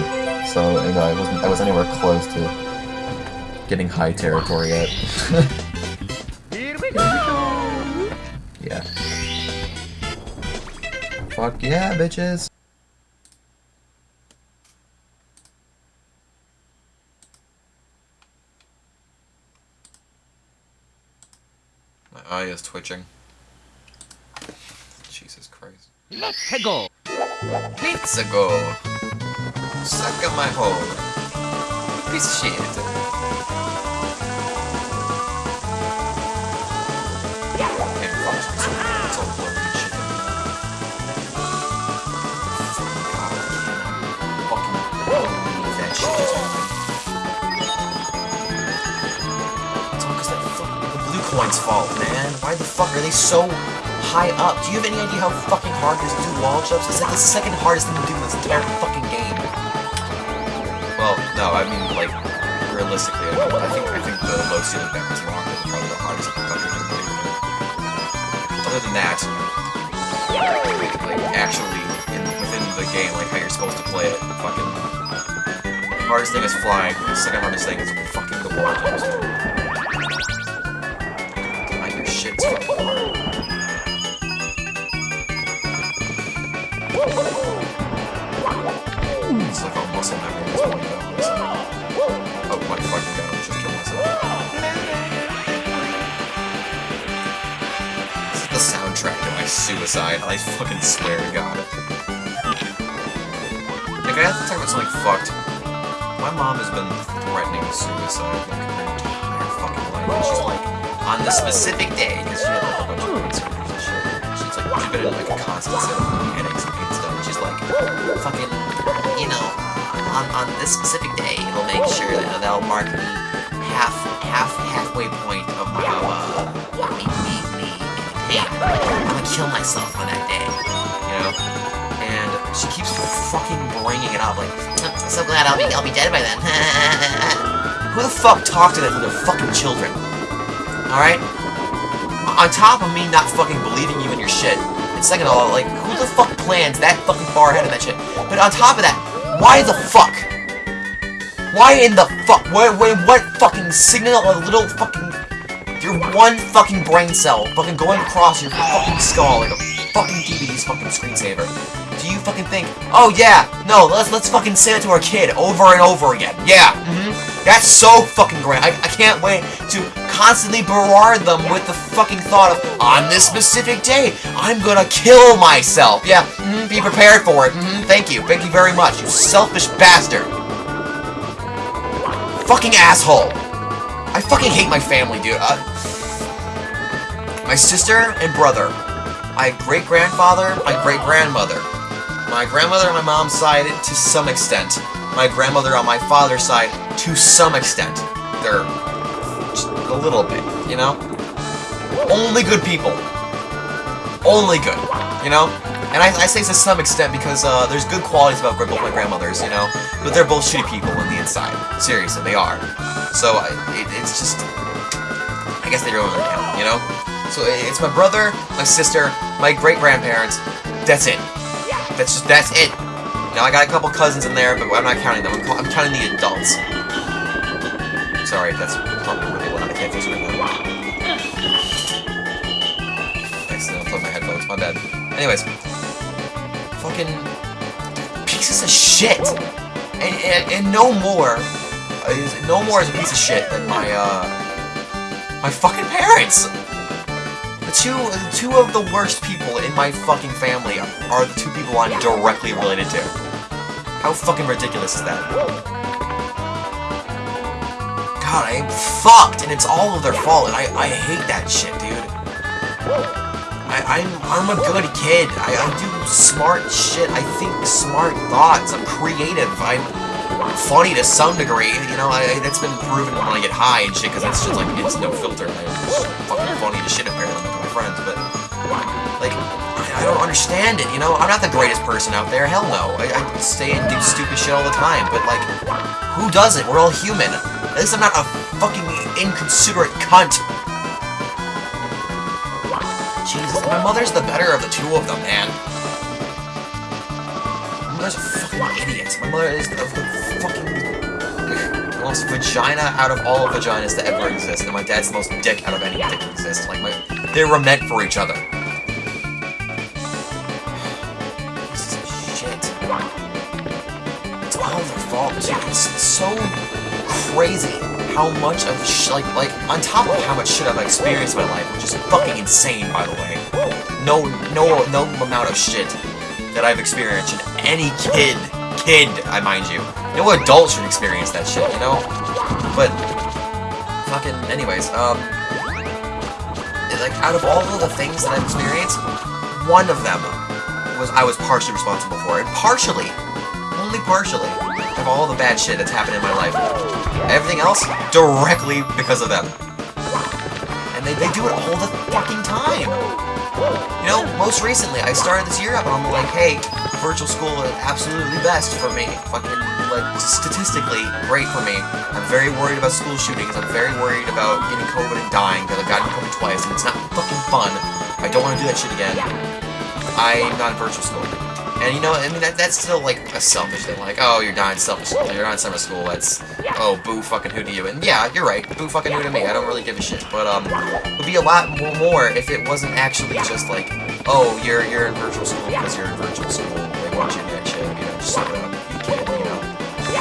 So, you know, I wasn't I was anywhere close to getting high territory yet. Here we go! yeah. Fuck yeah, bitches! Oh, eye is twitching. Jesus Christ. Let's go! Let's go! Suck on my hole. Piece of shit. Coin's fault, man. Why the fuck are they so high up? Do you have any idea how fucking hard it is to do wall jumps? It's like the second hardest thing to do in this entire fucking game. Well, no, I mean like realistically, I, mean, I think I think the low ceiling rock is probably the hardest thing to do. Other than that, like actually in, within the game, like how you're supposed to play it, fucking the hardest thing is flying. The second hardest thing is fucking the wall jumps. Shit's fucking hard. It's like a muscle memory point, though. It's oh my fucking god, I just killed myself. This is the soundtrack to my suicide. I fucking swear to god. Like, I have to talk about something fucked. My mom has been threatening suicide like her entire fucking life. She's like, on the specific day, because she had like, a bunch of brain surgeries and shit. She's like, she's been in like a constant set of headaches and stuff. She's like, fucking, you know, on, on this specific day, it'll make sure that that'll mark the half, half, halfway point of my, uh, me, me, me pain. I'm gonna kill myself on that day, you know? And she keeps fucking bringing it up, like, "I'm so glad I'll be, I'll be dead by then. Who the fuck talked to them their fucking children? Alright? On top of me not fucking believing you in your shit, and second of all, like, who the fuck plans that fucking far ahead of that shit? But on top of that, why the fuck? Why in the fuck? What, what, what fucking signal a little fucking... Your one fucking brain cell fucking going across your fucking skull like a fucking DVD's fucking screensaver. Do you fucking think, oh yeah, no, let's let's fucking say it to our kid over and over again. Yeah, mm-hmm. That's so fucking great. I, I can't wait to constantly barrage them with the fucking thought of, on this specific day, I'm gonna kill myself. Yeah, mhm, be prepared for it. hmm thank you. Thank you very much, you selfish bastard. Fucking asshole. I fucking hate my family, dude. Uh, my sister and brother. My great-grandfather, my great-grandmother. My grandmother on my mom's side, to some extent. My grandmother on my father's side, to some extent. They're a little bit, you know? Only good people. Only good, you know? And I, I say to some extent because uh, there's good qualities about both my grandmothers, you know, but they're both shitty people on the inside. Seriously, they are. So I, it, it's just, I guess they don't really count, you know. So it's my brother, my sister, my great grandparents. That's it. That's just that's it. Now I got a couple cousins in there, but I'm not counting them. I'm, I'm counting the adults. Sorry, if that's probably fix it right now. Accidentally unplugged my headphones. My bad. Anyways, fucking pieces of shit, and and, and no more, is no more is a piece of shit than my uh my fucking parents. The two two of the worst people in my fucking family are, are the two people I'm directly related to. How fucking ridiculous is that? God, I am fucked, and it's all of their fault, and I, I hate that shit, dude. I, I'm I'm a good kid. I, I do smart shit. I think smart thoughts. I'm creative. I'm funny to some degree. You know, I, that's been proven when I get high and shit, because that's just like it's no filter. I'm fucking funny to shit apparently to my friends, but like I, I don't understand it. You know, I'm not the greatest person out there. Hell no. I, I stay and do stupid shit all the time, but like, who doesn't? We're all human. At least I'm not a fucking inconsiderate cunt. Jesus, my mother's the better of the two of them, man. My mother's a fucking idiot. My mother is the, fucking most vagina out of all vaginas that ever exist, and my dad's the most dick out of any dick that exists. Like my, they were meant for each other. Pieces of shit. It's all their fault. It's so crazy how much of sh like like on top of how much shit I've experienced in my life, which is fucking insane, by the way. No no no amount of shit that I've experienced should any kid kid, I mind you. No adult should experience that shit, you know? But fucking anyways, um like out of all of the things that I've experienced, one of them was I was partially responsible for. And partially, only partially, of all the bad shit that's happened in my life. Everything else, directly because of them. And they, they do it all the fucking time. You know, most recently, I started this year up and I'm like, hey, virtual school is absolutely best for me. Fucking, like, statistically great for me. I'm very worried about school shootings. I'm very worried about getting COVID and dying because I've gotten COVID twice and it's not fucking fun. I don't want to do that shit again. I'm not in virtual school. And you know, I mean, that, that's still like a selfish thing. Like, oh, you're in selfish. You're not in summer school. That's, oh, boo fucking who to you. And yeah, you're right. Boo fucking who to me. I don't really give a shit. But, um, it would be a lot more if it wasn't actually just like, oh, you're you're in virtual school because you're in virtual school. They want you shit. You know, just suck it up. You you know.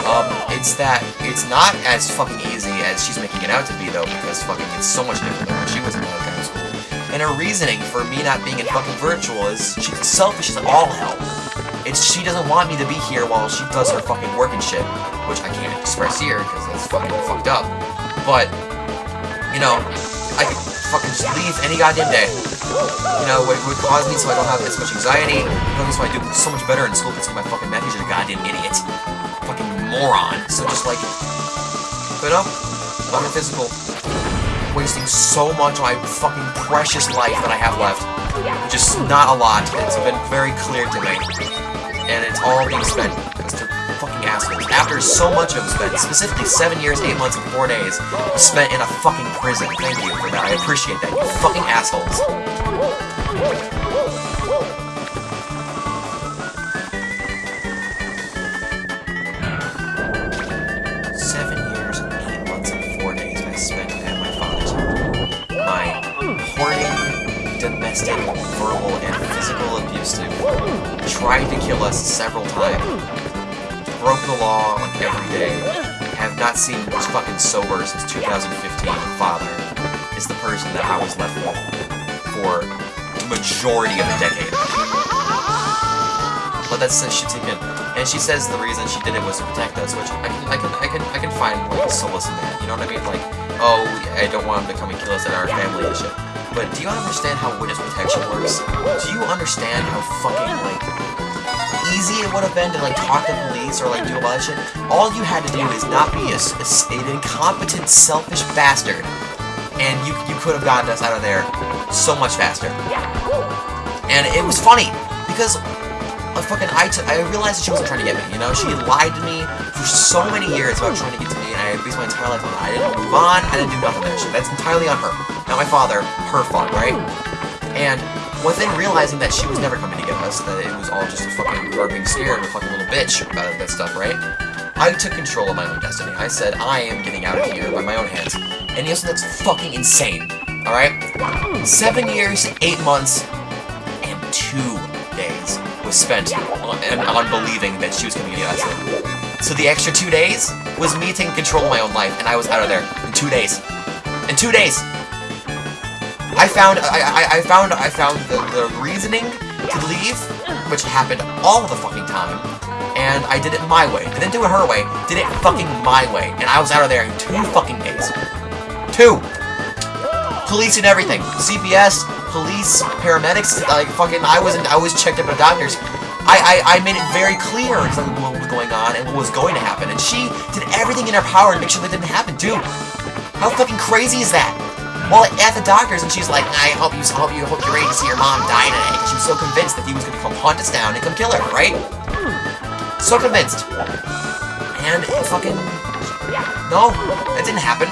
Um, it's that it's not as fucking easy as she's making it out to be, though, because fucking it's so much different than when she was in that school. And her reasoning for me not being in fucking virtual is she's selfish as all hell. It's she doesn't want me to be here while she does her fucking work and shit, which I can't express here because that's fucking fucked up. But you know, I could fucking just leave any goddamn day. You know, it would cause me so I don't have as much anxiety. Me so I do so much better in school because my fucking math teacher's a goddamn idiot, fucking moron. So just like, but no, I'm in physical wasting so much of my fucking precious life that I have left. Just not a lot. It's been very clear to me. And it's all being spent because they're fucking assholes. After so much of it spent, specifically 7 years, 8 months, and 4 days, spent in a fucking prison. Thank you for that. I appreciate that, you fucking assholes. Domestic, verbal, and physical abusive tried to kill us several times. Broke the law like every day. Have not seen was fucking sober since 2015. Father is the person that I was left with for the majority of the decade. Let that shit sink in. And she says the reason she did it was to protect us, which I can, I can, I can, I can find like solace in that. You know what I mean? Like, oh, I don't want him to come and kill us and our family and shit. But do you understand how witness protection works? Do you understand how fucking like easy it would have been to like talk to police or like do a lot of shit? All you had to do is not be a an incompetent, selfish bastard, and you you could have gotten us out of there so much faster. And it was funny because I fucking I, t- I realized that she wasn't trying to get me. You know, she lied to me for so many years about trying to get to me, and I based my entire life on that. I didn't move on. I didn't do nothing that shit. That's entirely on her, not my father. Her fault, right? And within realizing that she was never coming to get us, that it was all just a fucking her being scared, a fucking little bitch about that stuff, right? I took control of my own destiny. I said, I am getting out of here by my own hands. And something that's fucking insane, alright? Seven years, eight months, and two days was spent on, on believing that she was coming to get us. So the extra two days was me taking control of my own life, and I was out of there in two days. In two days! I found I, I, I found I found the, the reasoning to leave, which happened all the fucking time, and I did it my way. I Didn't do it her way, did it fucking my way, and I was out of there in two fucking days. Two! Police and everything. CPS, police, paramedics, like fucking I wasn't I was checked up at doctors. I, I, I made it very clear exactly what was going on and what was going to happen, and she did everything in her power to make sure that didn't happen too. How fucking crazy is that? Well, at the doctor's, and she's like, I hope you, hope you, hope you're ready to see your mom die today. She was so convinced that he was gonna come haunt us down and come kill her, right? So convinced. And fucking, no, that didn't happen.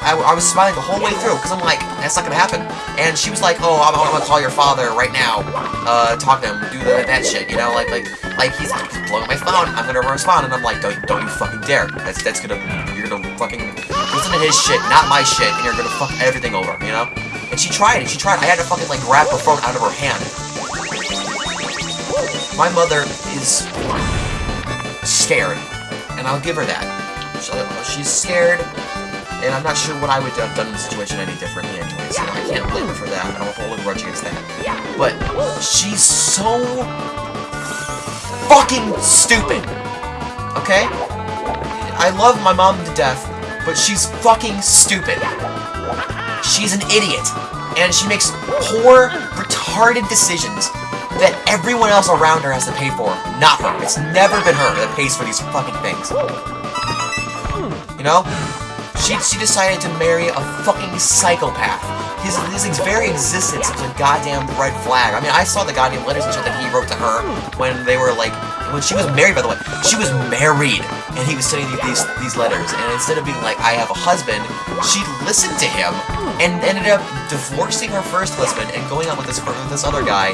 I, I was smiling the whole way through, because I'm like, that's not gonna happen. And she was like, oh, I'm, I'm gonna call your father right now, uh, talk to him, do the, that shit, you know, like, like, like he's blowing my phone, I'm gonna respond, and I'm like, don't, don't you fucking dare. That's, that's gonna, you're gonna fucking listen to his shit, not my shit, and you're gonna fuck everything over, you know? And she tried, and she tried, I had to fucking, like, grab her phone out of her hand. My mother is scared, and I'll give her that. She's scared, and I'm not sure what I would have done in the situation any differently anyways. Know, I can't blame her for that. I don't hold a grudge against that. But she's so fucking stupid. Okay? I love my mom to death, but she's fucking stupid. She's an idiot. And she makes poor, retarded decisions that everyone else around her has to pay for, not her. It's never been her that pays for these fucking things. You know? She, she decided to marry a fucking psychopath. His, his very existence is a goddamn red flag. I mean, I saw the goddamn letters and shit that he wrote to her when they were like, when she was married, by the way. She was married, and he was sending these these letters. And instead of being like, I have a husband, she listened to him and ended up divorcing her first husband and going out with this with this other guy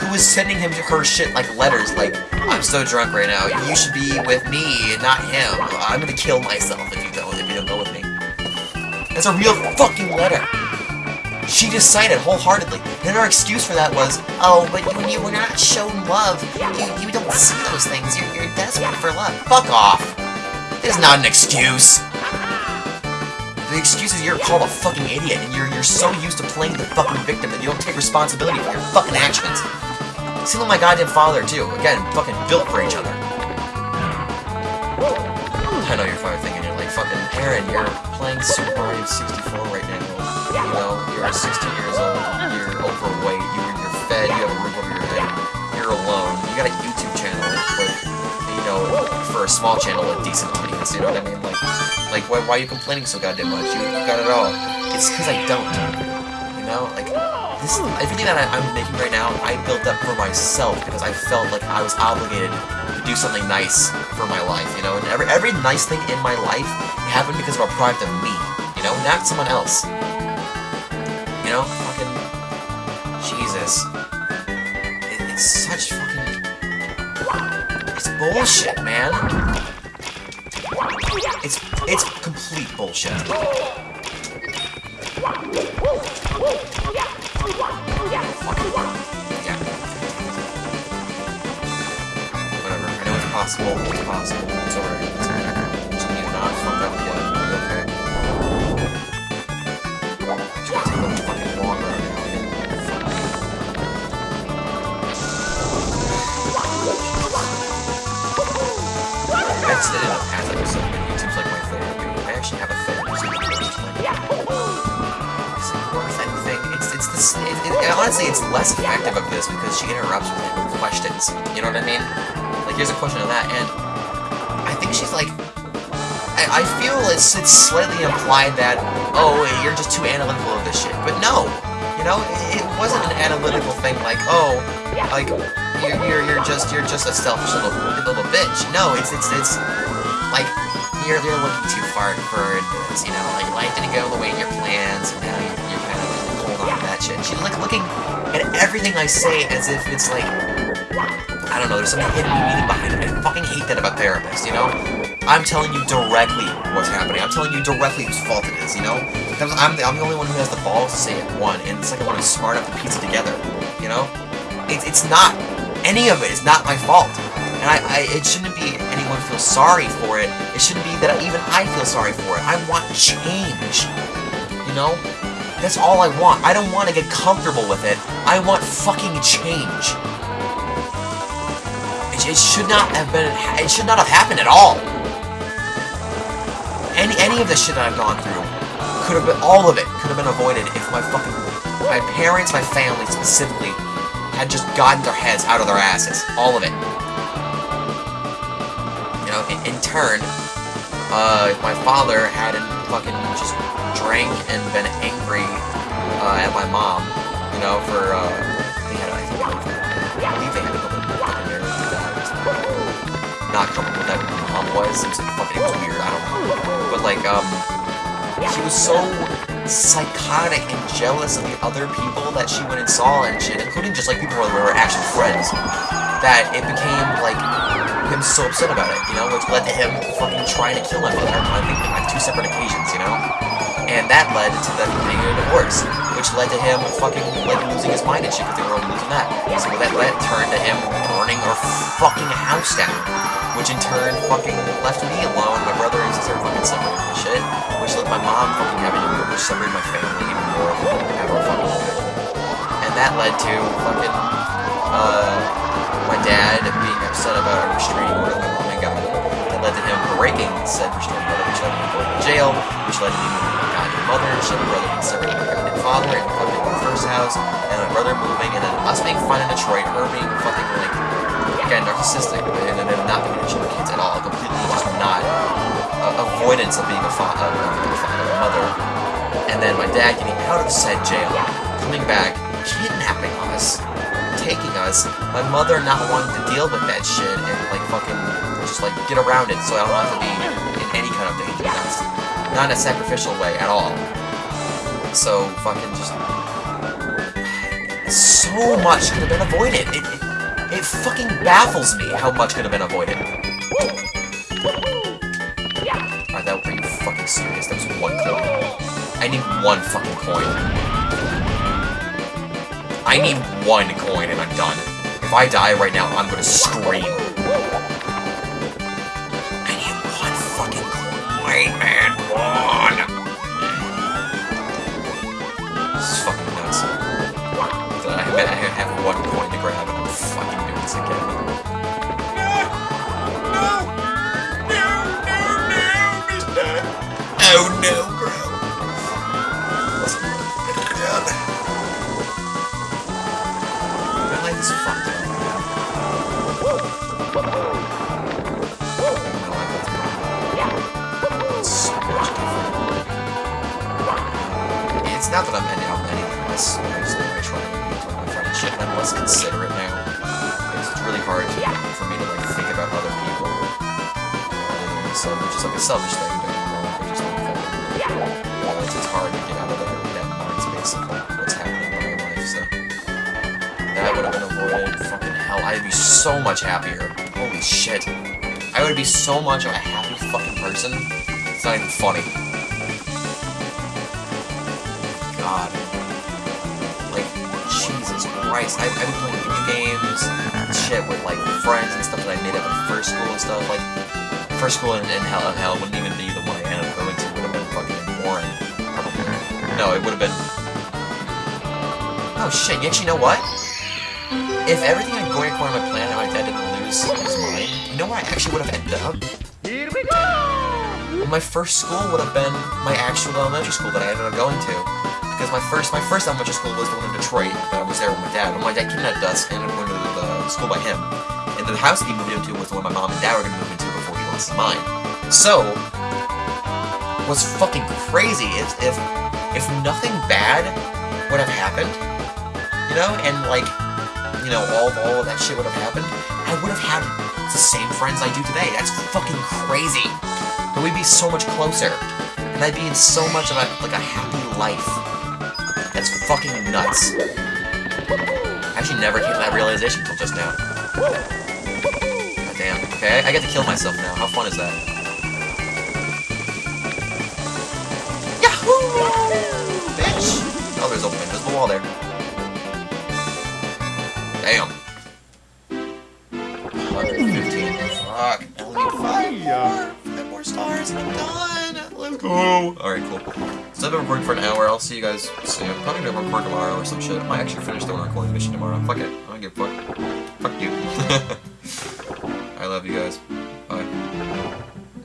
who was sending him her shit like letters, like, I'm so drunk right now. You should be with me, not him. I'm gonna kill myself if you don't if you don't go with me. That's a real fucking letter. She decided wholeheartedly. And her excuse for that was, oh, but when you you're not shown love, you, you don't see those things. You're, you're desperate for love. Fuck off. It's not an excuse. The excuse is you're called a fucking idiot, and you're you're so used to playing the fucking victim that you don't take responsibility for your fucking actions. Same with my goddamn father too. Again, fucking built for each other. I know you're probably thinking you're like fucking Aaron. You're playing Super Mario 64 right now. You know, you're 16 years old. You're overweight. You, you're fed. You have a roof over your head. You're alone. You got a YouTube channel with, you know, for a small channel, a decent audience. You know what I mean? Like, like why, why are you complaining so goddamn much? You, you got it all. It's because I don't. You know, like this. Everything that I, I'm making right now, I built up for myself because I felt like I was obligated to do something nice for my life. You know, and every every nice thing in my life happened because of a product of me. You know, not someone else. Such fucking. It's bullshit, man. It's it's complete bullshit. Whatever. I know it's possible. It's possible. It's alright. Just need to not fuck up That's it in a past episode, YouTube's like my therapy. I actually have a like, it's like worth anything. It's it's this. It, it, honestly, it's less effective of this because she interrupts with questions. You know what I mean? Like, here's a question of that, and I think she's like. I, I feel it's it's slightly implied that oh you're just too analytical of this shit, but no, You know, it, it wasn't an analytical thing like, oh, like you're, you're you're just you're just a selfish little little bitch. No, it's it's it's like you're you're looking too far forward. This, you know, like life didn't go the way your plans, and now you're, you're kind of like holding on to that shit. She's like looking at everything I say as if it's like I don't know. There's some hidden meaning behind it. I fucking hate that about therapists. You know, I'm telling you directly what's happening. I'm telling you directly whose fault it is. You know, because I'm the, I'm the only one who has the balls to say it. One, and the second one is smart enough to piece it together. You know, it, it's not any of it is not my fault. And I, I, it shouldn't be anyone feel sorry for it. It shouldn't be that even I feel sorry for it. I want change. You know? That's all I want. I don't want to get comfortable with it. I want fucking change. It, it should not have been, it should not have happened at all. Any, any of the shit that I've gone through could have been, all of it could have been avoided if my fucking, my parents, my family specifically, had just gotten their heads out of their asses. All of it. You know, in, in turn, uh, my father hadn't fucking just drank and been angry uh, at my mom, you know, for, uh, they had, I think, I believe they had a couple fucking marriage that. Not comfortable that my mom was. It was fucking, weird, I don't know. But, like, um, she was so psychotic and jealous of the other people that she went and saw and shit, including just like people who were actual friends, that it became like him so upset about it, you know, which led to him fucking trying to kill my mother on I think like two separate occasions, you know? And that led to them getting a divorce, which led to him fucking like losing his mind and shit because they were all losing that. So that led turned to him burning our fucking house down, which in turn fucking left me alone, my brother and sister fucking separated and shit, which led my mom fucking having to which separated my family even more ever fucking. And that led to fucking uh my dad being upset about a restraining order my mom had gotten. That led to him breaking said restraining order, which led to going to jail, which led to me mother, which led my brother being separated from father and fucking the first house, and my brother moving, and then us being fun in Detroit, her being fucking like again narcissistic, and then not being attention to kids at all, completely just not uh, avoidance of being a father, uh, being a father, a mother, and then my dad getting out of said jail, coming back, kidnapping us, taking us, my mother not wanting to deal with that shit and like fucking just like get around it so I don't have to be in any kind of danger. Not in a sacrificial way at all. So fucking just so much could have been avoided. It, it, it fucking baffles me how much could have been avoided. Are that are you fucking serious? That was one coin. I need one fucking coin. I need one coin and I'm done. If I die right now, I'm gonna scream. Oh no, bro. Up. It's so. It's not that I'm any, I'm any less nice than I try to be to my friend and shit, I'm less considerate now. It's, it's really hard for me to like think about other people. Myself, which is like a selfish thing, know, it's, it's hard to get out of that, that mind space what's happening in my life, so. Would have been avoided. Fucking hell, I'd be so much happier. Holy shit. I would be so much of a happy fucking person. It's not even funny. God. Like, Jesus Christ. I've, been playing video games and shit with, like, friends and stuff that I made up in first school and stuff. Like, first school in hell, hell wouldn't even be No, it would have been... Oh shit, you actually know what? If everything had going according to my plan and my dad didn't lose his mind, you know where I actually would have ended up? Here we go! Well, my first school would have been my actual elementary school that I ended up going to. Because my first my first elementary school was the one in Detroit. That I was there with my dad. When my dad kidnapped us and going to the school by him. And the house he moved into was the one my mom and dad were going to move into before he lost his mind. So, what's fucking crazy is if if nothing bad would have happened, you know, and like, you know, all of, all of that shit would have happened, I would have had the same friends I do today. That's fucking crazy. But we'd be so much closer, and I'd be in so much of a like a happy life. That's fucking nuts. I actually never came to that realization until just now. God damn. Okay, I get to kill myself now. How fun is that? Yahoo! A invisible wall there. Damn. 115. Fuck. I only five more. Five more stars and I'm done. Let's go. Alright, cool. So I've been recording for an hour. I'll see you guys soon. Probably gonna record tomorrow or some shit. I might actually finish the one recording mission tomorrow. Fuck it. I don't give a fuck. Fuck you. I love you guys. Bye.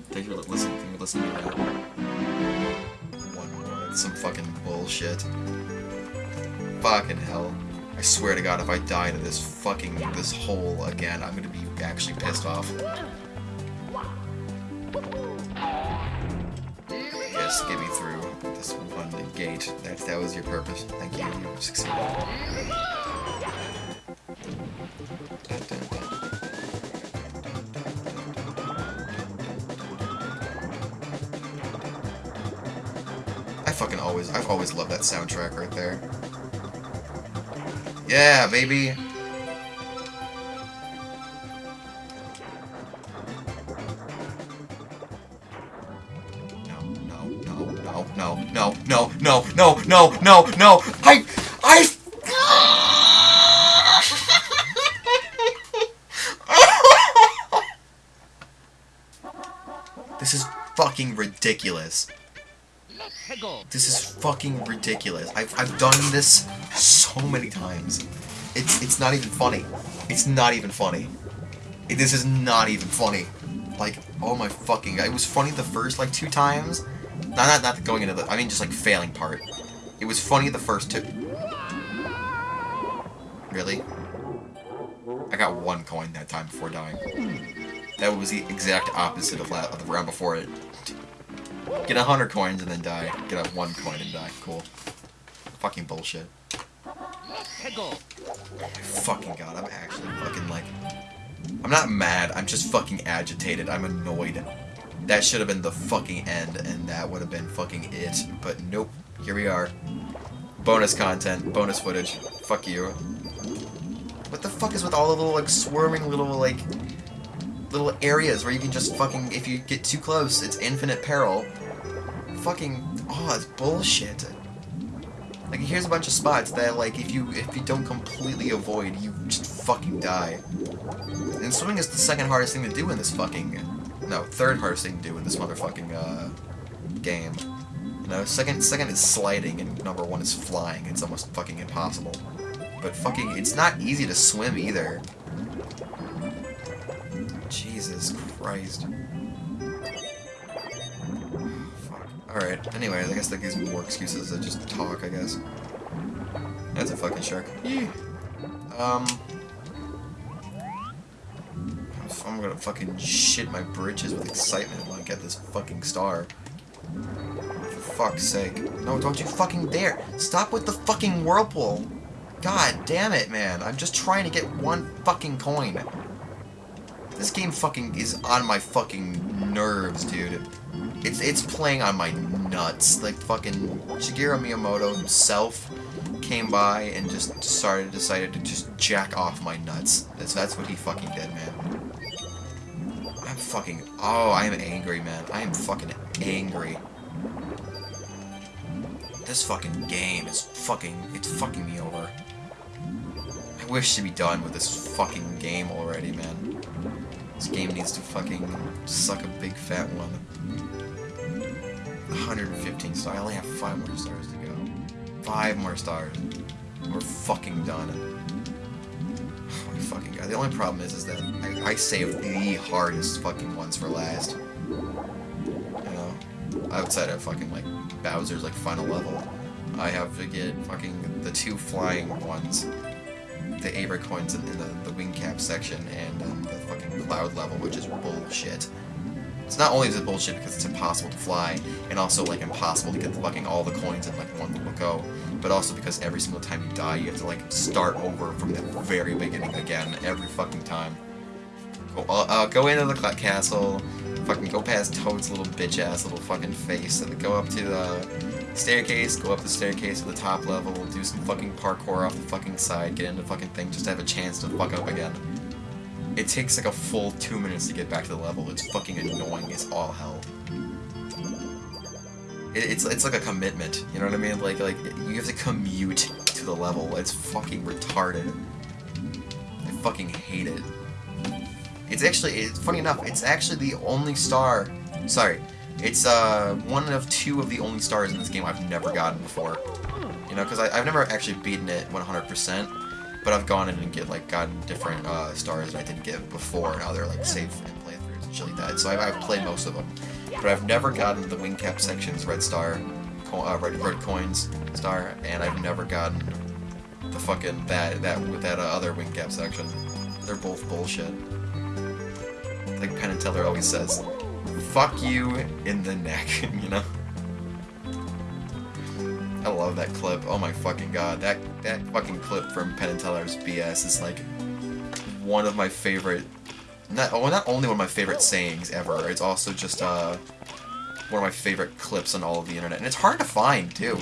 Thank you for listening. Thank you for to me. One more. Some fucking bullshit. Fucking hell. I swear to God, if I die to this fucking this hole again, I'm gonna be actually pissed off. Yes, get me through this one gate. That that was your purpose. Thank you. You succeeded. I fucking always, I've always loved that soundtrack right there. Yeah, baby. no, no, no, no, no, no, no, no. I, I. this is fucking ridiculous. This is fucking ridiculous. I've, I've done this so many times. It's it's not even funny. It's not even funny. It- this is not even funny. Like, oh my fucking god. It was funny the first, like, two times. Not, not, not going into the... I mean, just, like, failing part. It was funny the first two... Really? I got one coin that time before dying. That was the exact opposite of, of the round before it. Get a hundred coins and then die. Get a one coin and die. Cool. Fucking bullshit. Fucking god, I'm actually fucking like... I'm not mad, I'm just fucking agitated. I'm annoyed. That should have been the fucking end, and that would have been fucking it. But nope, here we are. Bonus content, bonus footage. Fuck you. What the fuck is with all the little, like, swarming little, like, little areas where you can just fucking, if you get too close, it's infinite peril. Fucking, oh, it's bullshit. Like, here's a bunch of spots that, like, if you if you don't completely avoid, you just fucking die. And swimming is the second hardest thing to do in this fucking, no, third hardest thing to do in this motherfucking, uh, game. You know, second, second is sliding, and number one is flying. It's almost fucking impossible. But fucking, it's not easy to swim either. Jesus Christ. Alright, anyway, I guess that gives me more excuses to just talk, I guess. That's a fucking shark. Yee. Um... I'm gonna fucking shit my britches with excitement when I get this fucking star. For fuck's sake. No, don't you fucking dare! Stop with the fucking whirlpool! God damn it, man. I'm just trying to get one fucking coin. This game fucking is on my fucking nerves, dude. It's it's playing on my nuts. Like fucking Shigeru Miyamoto himself came by and just started decided to just jack off my nuts. That's that's what he fucking did, man. I'm fucking oh, I am angry, man. I am fucking angry. This fucking game is fucking it's fucking me over. I wish to be done with this fucking game already, man. This game needs to fucking suck a big fat one. 115 stars. I only have five more stars to go. Five more stars. We're fucking done. Oh my fucking god. The only problem is, is that I, I saved the hardest fucking ones for last. You know? Outside of fucking, like, Bowser's, like, final level. I have to get fucking the two flying ones the Abra coins in, in the, the wing cap section and um, the fucking cloud level, which is bullshit. It's not only is it bullshit because it's impossible to fly, and also like impossible to get the fucking all the coins in like one little go, but also because every single time you die, you have to like start over from the very beginning again every fucking time. Go, uh, uh, go into the castle, fucking go past Toad's little bitch ass little fucking face, and go up to the staircase, go up the staircase to the top level, do some fucking parkour off the fucking side, get into the fucking thing, just to have a chance to fuck up again. It takes like a full two minutes to get back to the level. It's fucking annoying as all hell. It, it's it's like a commitment. You know what I mean? Like like you have to commute to the level. It's fucking retarded. I fucking hate it. It's actually it's funny enough. It's actually the only star. Sorry, it's uh one of two of the only stars in this game I've never gotten before. You know, because I've never actually beaten it 100%. But I've gone in and get like gotten different uh, stars that I didn't get before and other like save and playthroughs and shit like that. So I've, I've played most of them, but I've never gotten the wing cap sections, red star, co uh, red red coins star, and I've never gotten the fucking that that with that uh, other wing cap section. They're both bullshit. Like Penn and Teller always says, "Fuck you in the neck," you know. I love that clip. Oh my fucking god. That that fucking clip from Penn and Teller's BS is like one of my favorite not oh not only one of my favorite sayings ever, it's also just uh one of my favorite clips on all of the internet. And it's hard to find too.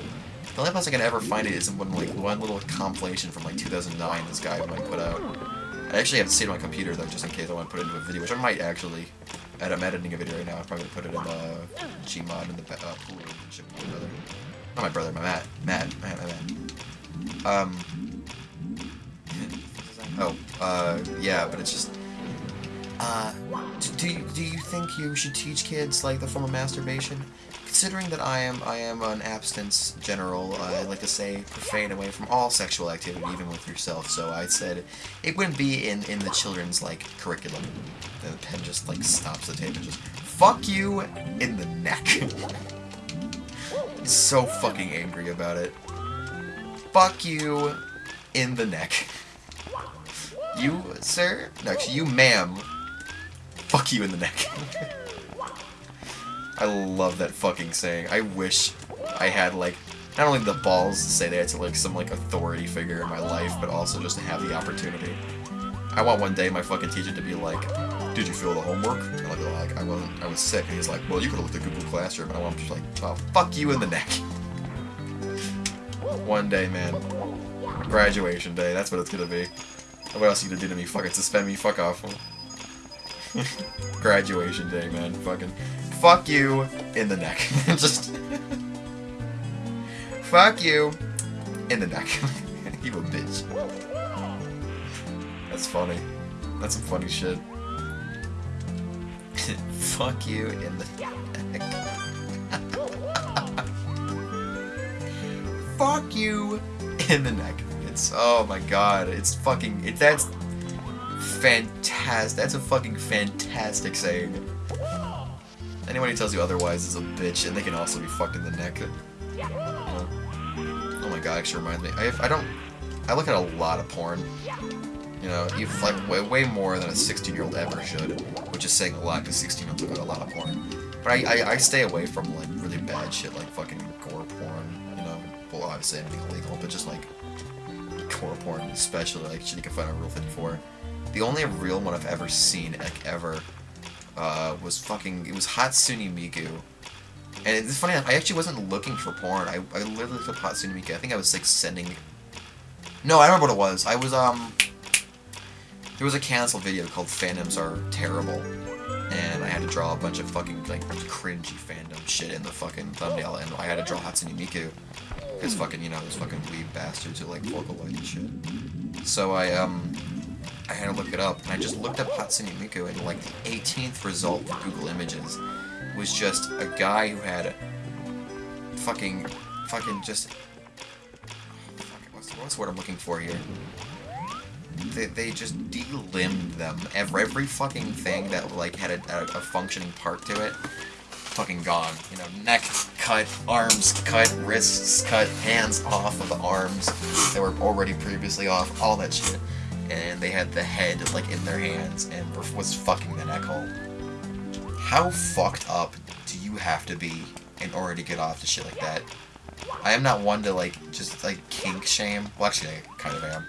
The only place I can ever find it is in one like one little compilation from like 2009 this guy might put out. I actually have to it on my computer though, just in case I want to put it into a video, which I might actually. I'm editing a video right now. I'm probably gonna put it in the Gmod in the uh, pool. Not my brother, my Matt. Matt. Matt. Matt. Matt. Um. Oh. Uh. Yeah, but it's just. Uh. Do, you do you think you should teach kids like the form of masturbation? Considering that I am I am an abstinence general, uh, I'd like to say refrain away from all sexual activity, even with yourself. So I said it wouldn't be in in the children's like curriculum. The Penn just like stops the tape and just fuck you in the neck. So fucking angry about it. Fuck you in the neck. You, sir? No, actually, you, ma'am. Fuck you in the neck. I love that fucking saying. I wish I had, like, not only the balls to say that to, like, some, like, authority figure in my life, but also just to have the opportunity. I want one day my fucking teacher to be like, did you feel the homework? And I'll be like, I wasn't, I was sick. And he's like, well, you could have looked at Google Classroom. And I to be like, well, fuck you in the neck. One day, man. Graduation day, that's what it's gonna be. What else you gonna do to me? Fucking suspend me? Fuck off. Graduation day, man. Fucking. Fuck you in the neck. Just. fuck you in the neck. you a bitch. That's funny. That's some funny shit. fuck you in the neck. fuck you in the neck. It's oh my god, it's fucking it, that's fantastic. That's a fucking fantastic saying. Anyone who tells you otherwise is a bitch, and they can also be fucked in the neck. Oh my god, actually reminds me. I I don't. I look at a lot of porn. You know, you like way, way more than a 16 year old ever should, which is saying a lot because 16 year olds look at a lot of porn. But I, I, I stay away from like really bad shit like fucking gore porn. You know, well obviously anything illegal, but just like gore porn, especially like shit you can find on Rule 54. The only real one I've ever seen like ever uh, was fucking it was Hatsune Miku. And it's funny, I actually wasn't looking for porn. I, I literally looked up Hatsune Miku. I think I was like sending. No, I remember what it was. I was um. There was a canceled video called "Fandoms Are Terrible," and I had to draw a bunch of fucking like cringy fandom shit in the fucking thumbnail, and I had to draw Hatsune Miku because fucking you know those fucking weeb bastards who like Vocaloid and shit. So I um. I had to look it up, and I just looked up Hatsune Miku, and like the 18th result for Google Images was just a guy who had fucking, fucking just, what's, what's the word I'm looking for here? They, they just de-limbed them. Every, every fucking thing that like had a, a, a functioning part to it, fucking gone. You know, neck cut, arms cut, wrists cut, hands off of the arms that were already previously off, all that shit. And they had the head like in their hands and was fucking the neck hole. how fucked up do you have to be in order to get off to shit like that? I am not one to like just like kink shame. Well, actually, I kind of am.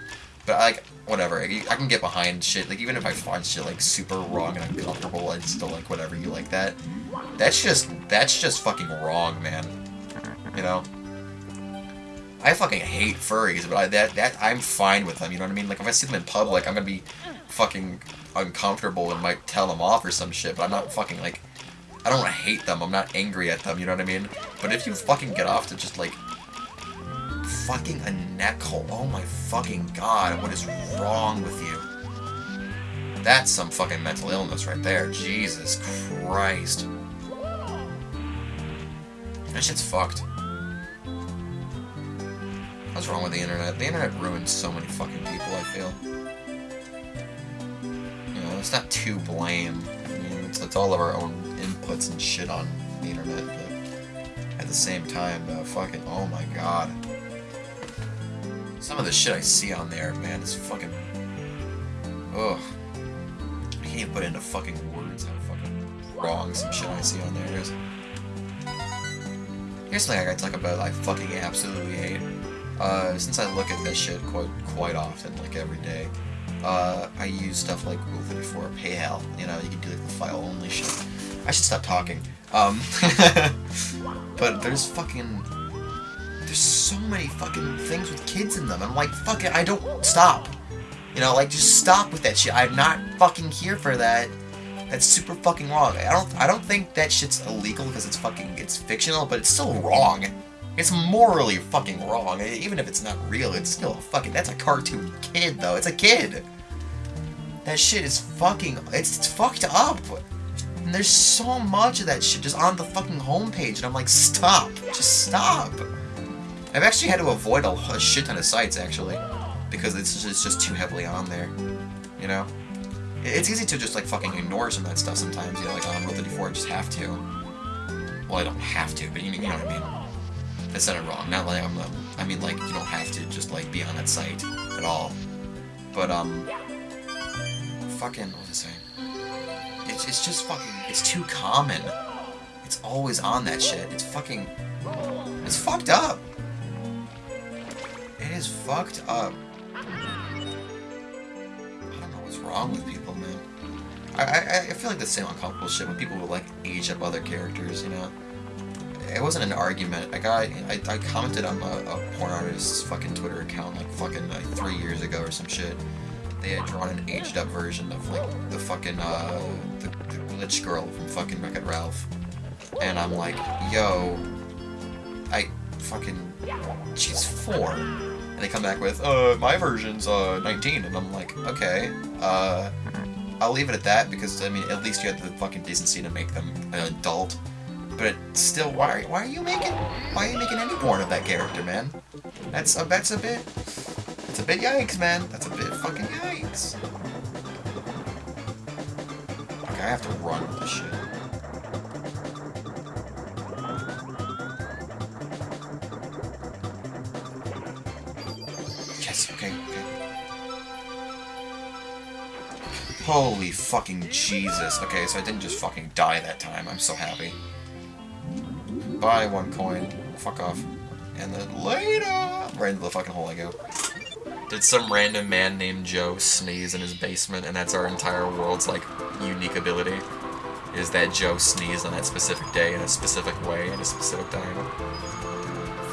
But I like, whatever. I, I can get behind shit. Like even if I find shit like super wrong and uncomfortable, I still like whatever you like that. That's just that's just fucking wrong, man. You know. I fucking hate furries, but I, that that I'm fine with them. You know what I mean? Like if I see them in public, I'm gonna be fucking uncomfortable and might tell them off or some shit. But I'm not fucking like I don't hate them. I'm not angry at them. You know what I mean? But if you fucking get off to just like fucking a neck hole, oh my fucking god, what is wrong with you? That's some fucking mental illness right there. Jesus Christ. That shit's fucked. What's wrong with the internet? The internet ruins so many fucking people, I feel. You know, it's not to blame. I mean, it's, it's all of our own inputs and shit on the internet, but at the same time, fucking, oh my god. Some of the shit I see on there, man, is fucking... Ugh. I can't put into fucking words how fucking wrong some shit I see on there is. Here's something I gotta talk about I fucking absolutely hate. Uh, since I look at this shit quite quite often, like every day, uh, I use stuff like Rule 54 Paheal. You know, you can do like the file only shit. I should stop talking. Um, but there's fucking there's so many fucking things with kids in them. I'm like, fuck it, I don't stop. You know, like just stop with that shit. I'm not fucking here for that. That's super fucking wrong. I don't I don't think that shit's illegal because it's fucking it's fictional, but it's still wrong. It's morally fucking wrong. Even if it's not real, it's still a fucking that's a cartoon kid though. It's a kid. That shit is fucking it's, it's fucked up. And there's so much of that shit just on the fucking homepage, and I'm like, stop. Just stop. I've actually had to avoid a, shit ton of sites actually, because it's just, it's just too heavily on there. You know? It's easy to just like fucking ignore some of that stuff sometimes, you know, like on Rule 34 I just have to. Well, I don't have to, but you, you know what I mean. I said it wrong. Not like I'm. I mean, like you don't have to just like be on that site at all. But um, fucking what was I saying? It's it's just fucking. It's too common. It's always on that shit. It's fucking. It's fucked up. Is fucked up. I don't know what's wrong with people, man. I, I, I feel like the same uncomfortable shit when people will like age up other characters, you know? It wasn't an argument. A guy, I, I commented on a, a porn artist's fucking Twitter account like fucking like three years ago or some shit. They had drawn an aged up version of like the fucking, uh, the, the glitch girl from fucking Wreck-It Ralph. And I'm like, yo, I fucking, she's four. And they come back with, uh, my version's, uh, 19. And I'm like, okay, uh, I'll leave it at that because, I mean, at least you had the fucking decency to make them an adult. But still, why are, why are you making, why are you making any porn of that character, man? That's a, that's a bit, that's a bit yikes, man. That's a bit fucking yikes. Okay, I have to run with this shit. Okay, okay. Holy fucking Jesus. Okay, so I didn't just fucking die that time. I'm so happy. Buy one coin. Fuck off. And then later! Right into the fucking hole I go. Did some random man named Joe sneeze in his basement, and that's our entire world's, like, unique ability? Is that Joe sneezed on that specific day in a specific way at a specific time?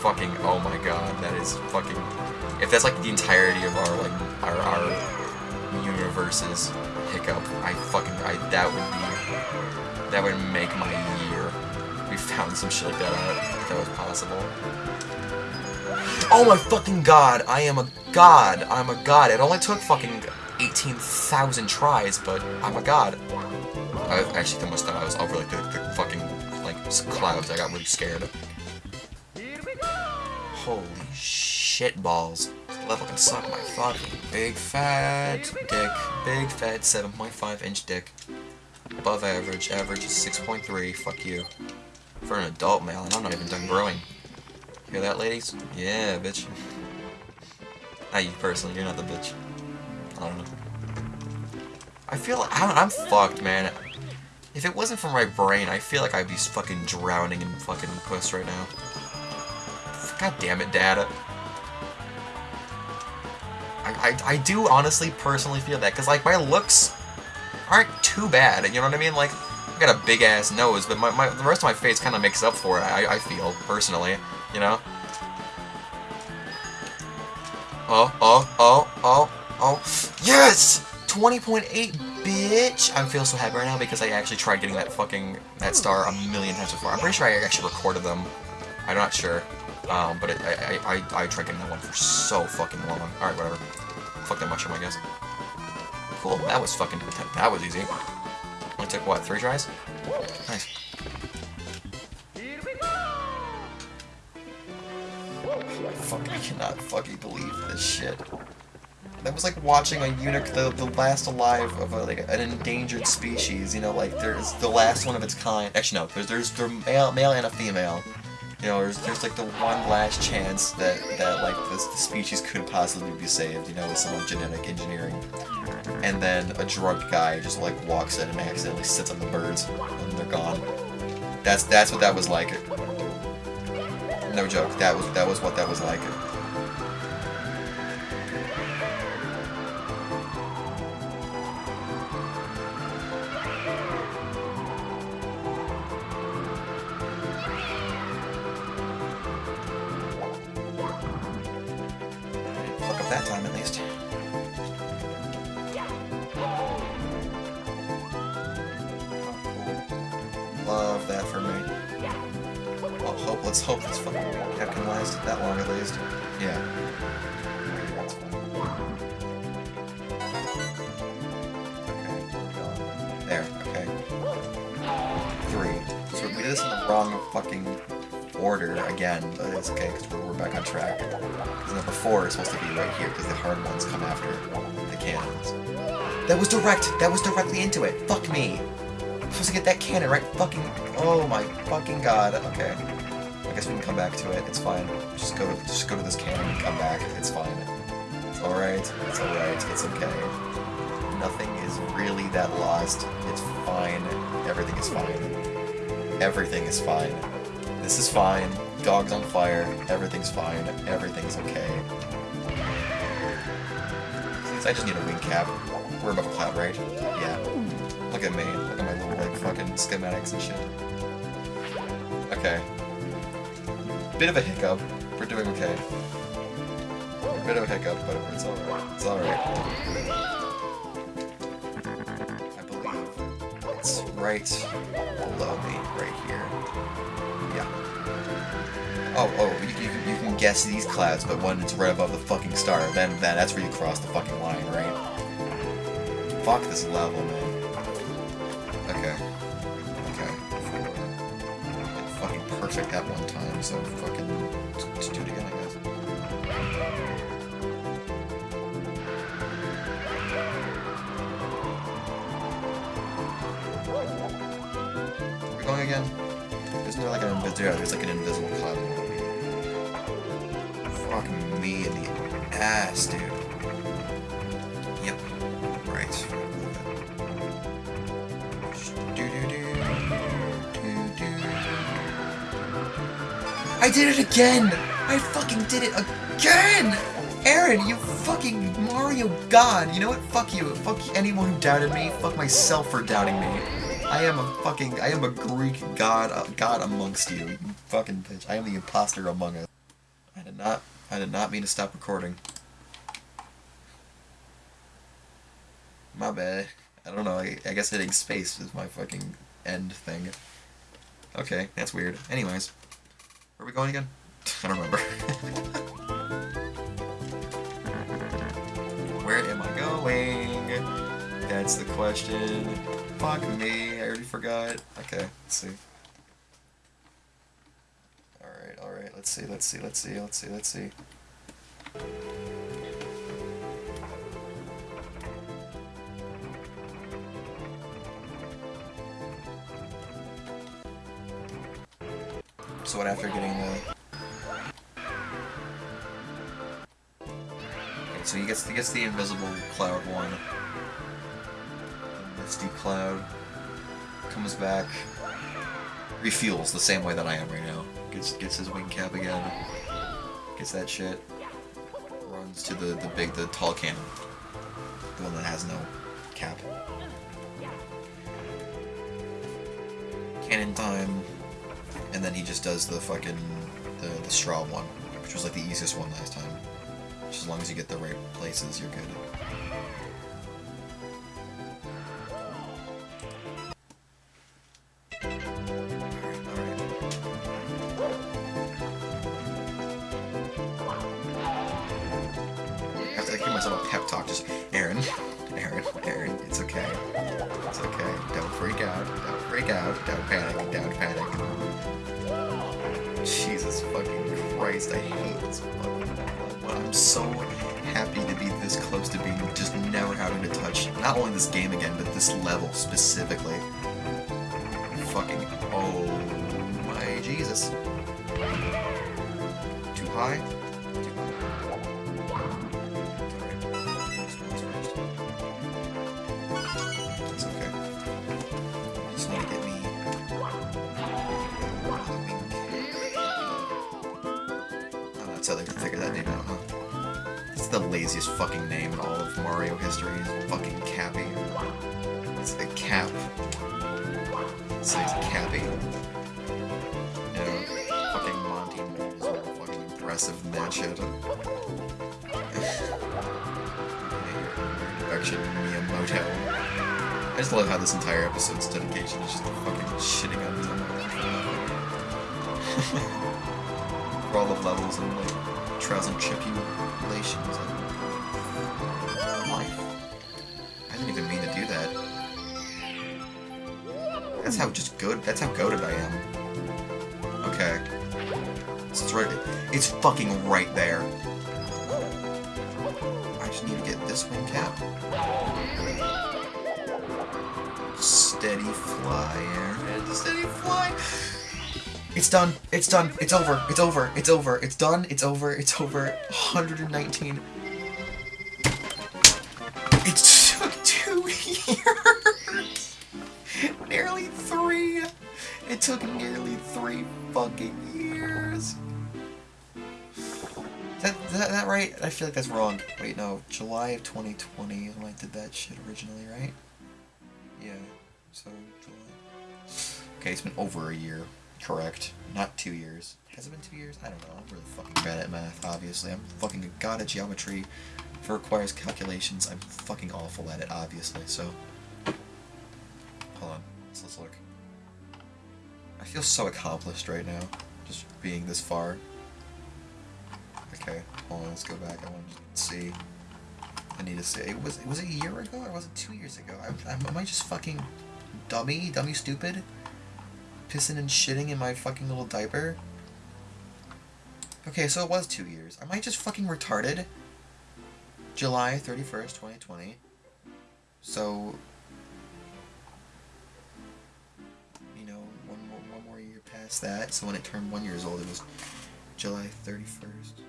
Fucking, oh my god, that is fucking... If that's, like, the entirety of our, like, our, our universe's hiccup, I fucking, I, that would be, that would make my year. We found some shit like that out, if that was possible. Oh my fucking god, I am a god, I'm a god. It only took fucking 18,000 tries, but I'm a god. I actually almost thought I was over like the, the fucking like clouds. I got really scared. Holy shit balls. This level can suck my fucking big fat dick. Big fat 7.5 inch dick. Above average. Average is 6.3. Fuck you. For an adult male, and I'm not even done growing. Hear that, ladies? Yeah, bitch. Not you personally, you're not the bitch. I don't know. I feel like, I'm, I'm fucked, man. If it wasn't for my brain, I feel like I'd be fucking drowning in fucking puss right now. God damn it, Dad. I, I, I do honestly personally feel that, because, like, my looks aren't too bad, you know what I mean? Like, I got a big-ass nose, but my, my, the rest of my face kind of makes up for it, I, I feel, personally, you know? Oh, oh, oh, oh, oh. Yes! 20.8, bitch! I feel so happy right now because I actually tried getting that fucking, that star a million times before. I'm pretty sure I actually recorded them. I'm not sure. Um, but it, I, I, I, I tried getting that one for so fucking long. Alright, whatever. Fuck that mushroom, I guess. Cool, that was fucking, that was easy. Only took, what, three tries? Nice. Fuck, I cannot fucking believe this shit. That was like watching a eunuch, the, the last alive of a, like an endangered species. You know, like there's the last one of its kind. Actually, no, there's there's the male, male and a female. You know, there's, there's like the one last chance that that like this the species could possibly be saved. You know, with some genetic engineering. And then a drunk guy just like walks in and accidentally sits on the birds, and they're gone. That's that's what that was like. No joke. That was that was what that was like. That was direct! That was directly into it! Fuck me! I'm supposed to get that cannon right fucking... Oh my fucking god. Okay. I guess we can come back to it. It's fine. Just go to, just go to this cannon and come back. It's fine. It's alright. It's alright. It's okay. Nothing is really that lost. It's fine. Everything is fine. Everything is fine. This is fine. Dog's on fire. Everything's fine. Everything's okay. I just need a wing cap. We're above a cloud, right? Yeah. Look at me. Look at my little, like, fucking schematics and shit. Okay. Bit of a hiccup. We're doing okay. Bit of a hiccup, but it's alright. It's alright. I believe it's right below me, right here. Yeah. Oh, oh, you, you, can- you can guess these clouds, but when it's right above the fucking star, then, then that's where you cross the fucking line, right? Fuck this level, man. Okay. Okay. Fucking perfect that one time, so fucking just do it again, I guess. Are going again? Isn't there like an invisible? Yeah, there's like an invisible cloud. Fucking me in the ass, dude. I did it again! I fucking did it again! Aaron, you fucking Mario god! You know what? Fuck you. Fuck anyone who doubted me. Fuck myself for doubting me. I am a fucking, I am a Greek god, uh, god amongst you. You fucking bitch. I am the imposter among us. I did not, I did not mean to stop recording. My bad. I don't know, I, I guess hitting space is my fucking end thing. Okay, that's weird. Anyways, where are we going again? I don't remember. where am I going? That's the question. Fuck me, I already forgot. Okay, let's see. Alright, alright, let's see, let's see, let's see, let's see, let's see. So what after getting the... Okay, so he gets, he gets the invisible cloud one. Misty cloud. comes back, refuels the same way that I am right now. Gets gets his wing cap again. Gets that shit. Runs to the the big the tall cannon, the one that has no cap. Cannon time, and then he just does the fucking the the straw one, which was like the easiest one last time. Just as long as you get the right places, you're good. Me. Oh, that's how they can figure that name out, huh? It's the laziest fucking name in all of Mario history. Fucking Cappy. It's a cap. Miyamoto. I just love how this entire episode's dedication is just fucking shitting on. For all the levels and like trials and tribulations and life. I didn't even mean to do that. That's how just good. That's how goaded I am. It's right. It's fucking right there. I just need to get this wing cap. Steady fly. Steady fly. It's done. It's done. It's over. It's over. It's over. It's done. It's over. It's over. 119. It took two years. nearly three. It took nearly three fucking years. Right? I feel like that's wrong. Wait, no. July of 2020 is when I did that shit originally, right? Yeah. So July. Okay, it's been over a year. Correct. Not two years. Has it been two years? I don't know. I'm really fucking bad at math, obviously. I'm fucking a god at geometry. If it requires calculations, I'm fucking awful at it, obviously, so... Hold on. Let's look. I feel so accomplished right now. Just being this far. Okay, hold on, let's go back. I want to see. I need to see. It was, was it a year ago or was it two years ago? I, am am I just fucking dummy? Dummy stupid? Pissing and shitting in my fucking little diaper? Okay, so it was two years. Am I just fucking retarded? July 31st, 2020. So, you know, one more, one more year past that. So when it turned one years old, it was July 31st, 2020.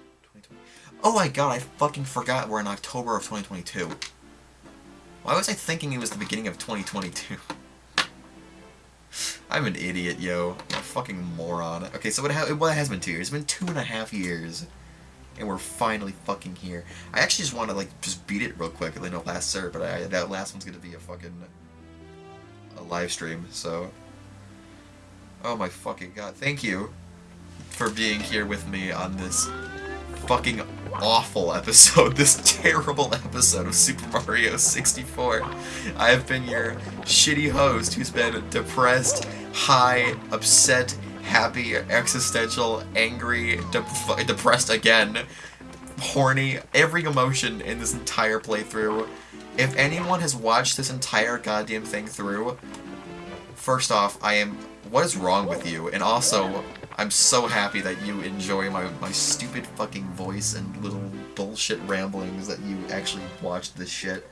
Oh my god, I fucking forgot we're in October of 2022. Why was I thinking it was the beginning of 2022? I'm an idiot, yo. I'm a fucking moron. Okay, so it, ha it has been two years. It's been two and a half years. And we're finally fucking here. I actually just want to, like, just beat it real quick. I know last serve, but I, that last one's gonna be a fucking... a live stream, so... Oh my fucking god. Thank you for being here with me on this fucking awful episode, this terrible episode of Super Mario 64. I have been your shitty host who's been depressed, high, upset, happy, existential, angry, de- depressed again, horny, every emotion in this entire playthrough. If anyone has watched this entire goddamn thing through, first off, I am. What is wrong with you? And also, I'm so happy that you enjoy my, my stupid fucking voice and little bullshit ramblings that you actually watched this shit.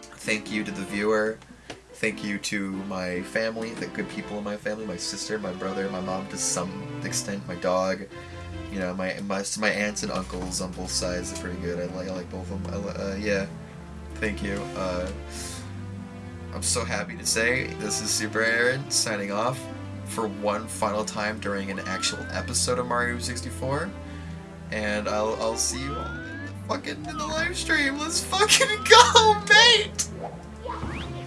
Thank you to the viewer. Thank you to my family, the good people in my family, my sister, my brother, my mom to some extent, my dog. You know, my my, my aunts and uncles on both sides are pretty good. I like I like both of them. I, uh, yeah. Thank you. Uh, I'm so happy to say this is Super Aaron signing off for one final time during an actual episode of Mario 64. And I'll, I'll see you all in the fucking in the live stream. Let's fucking go, mate!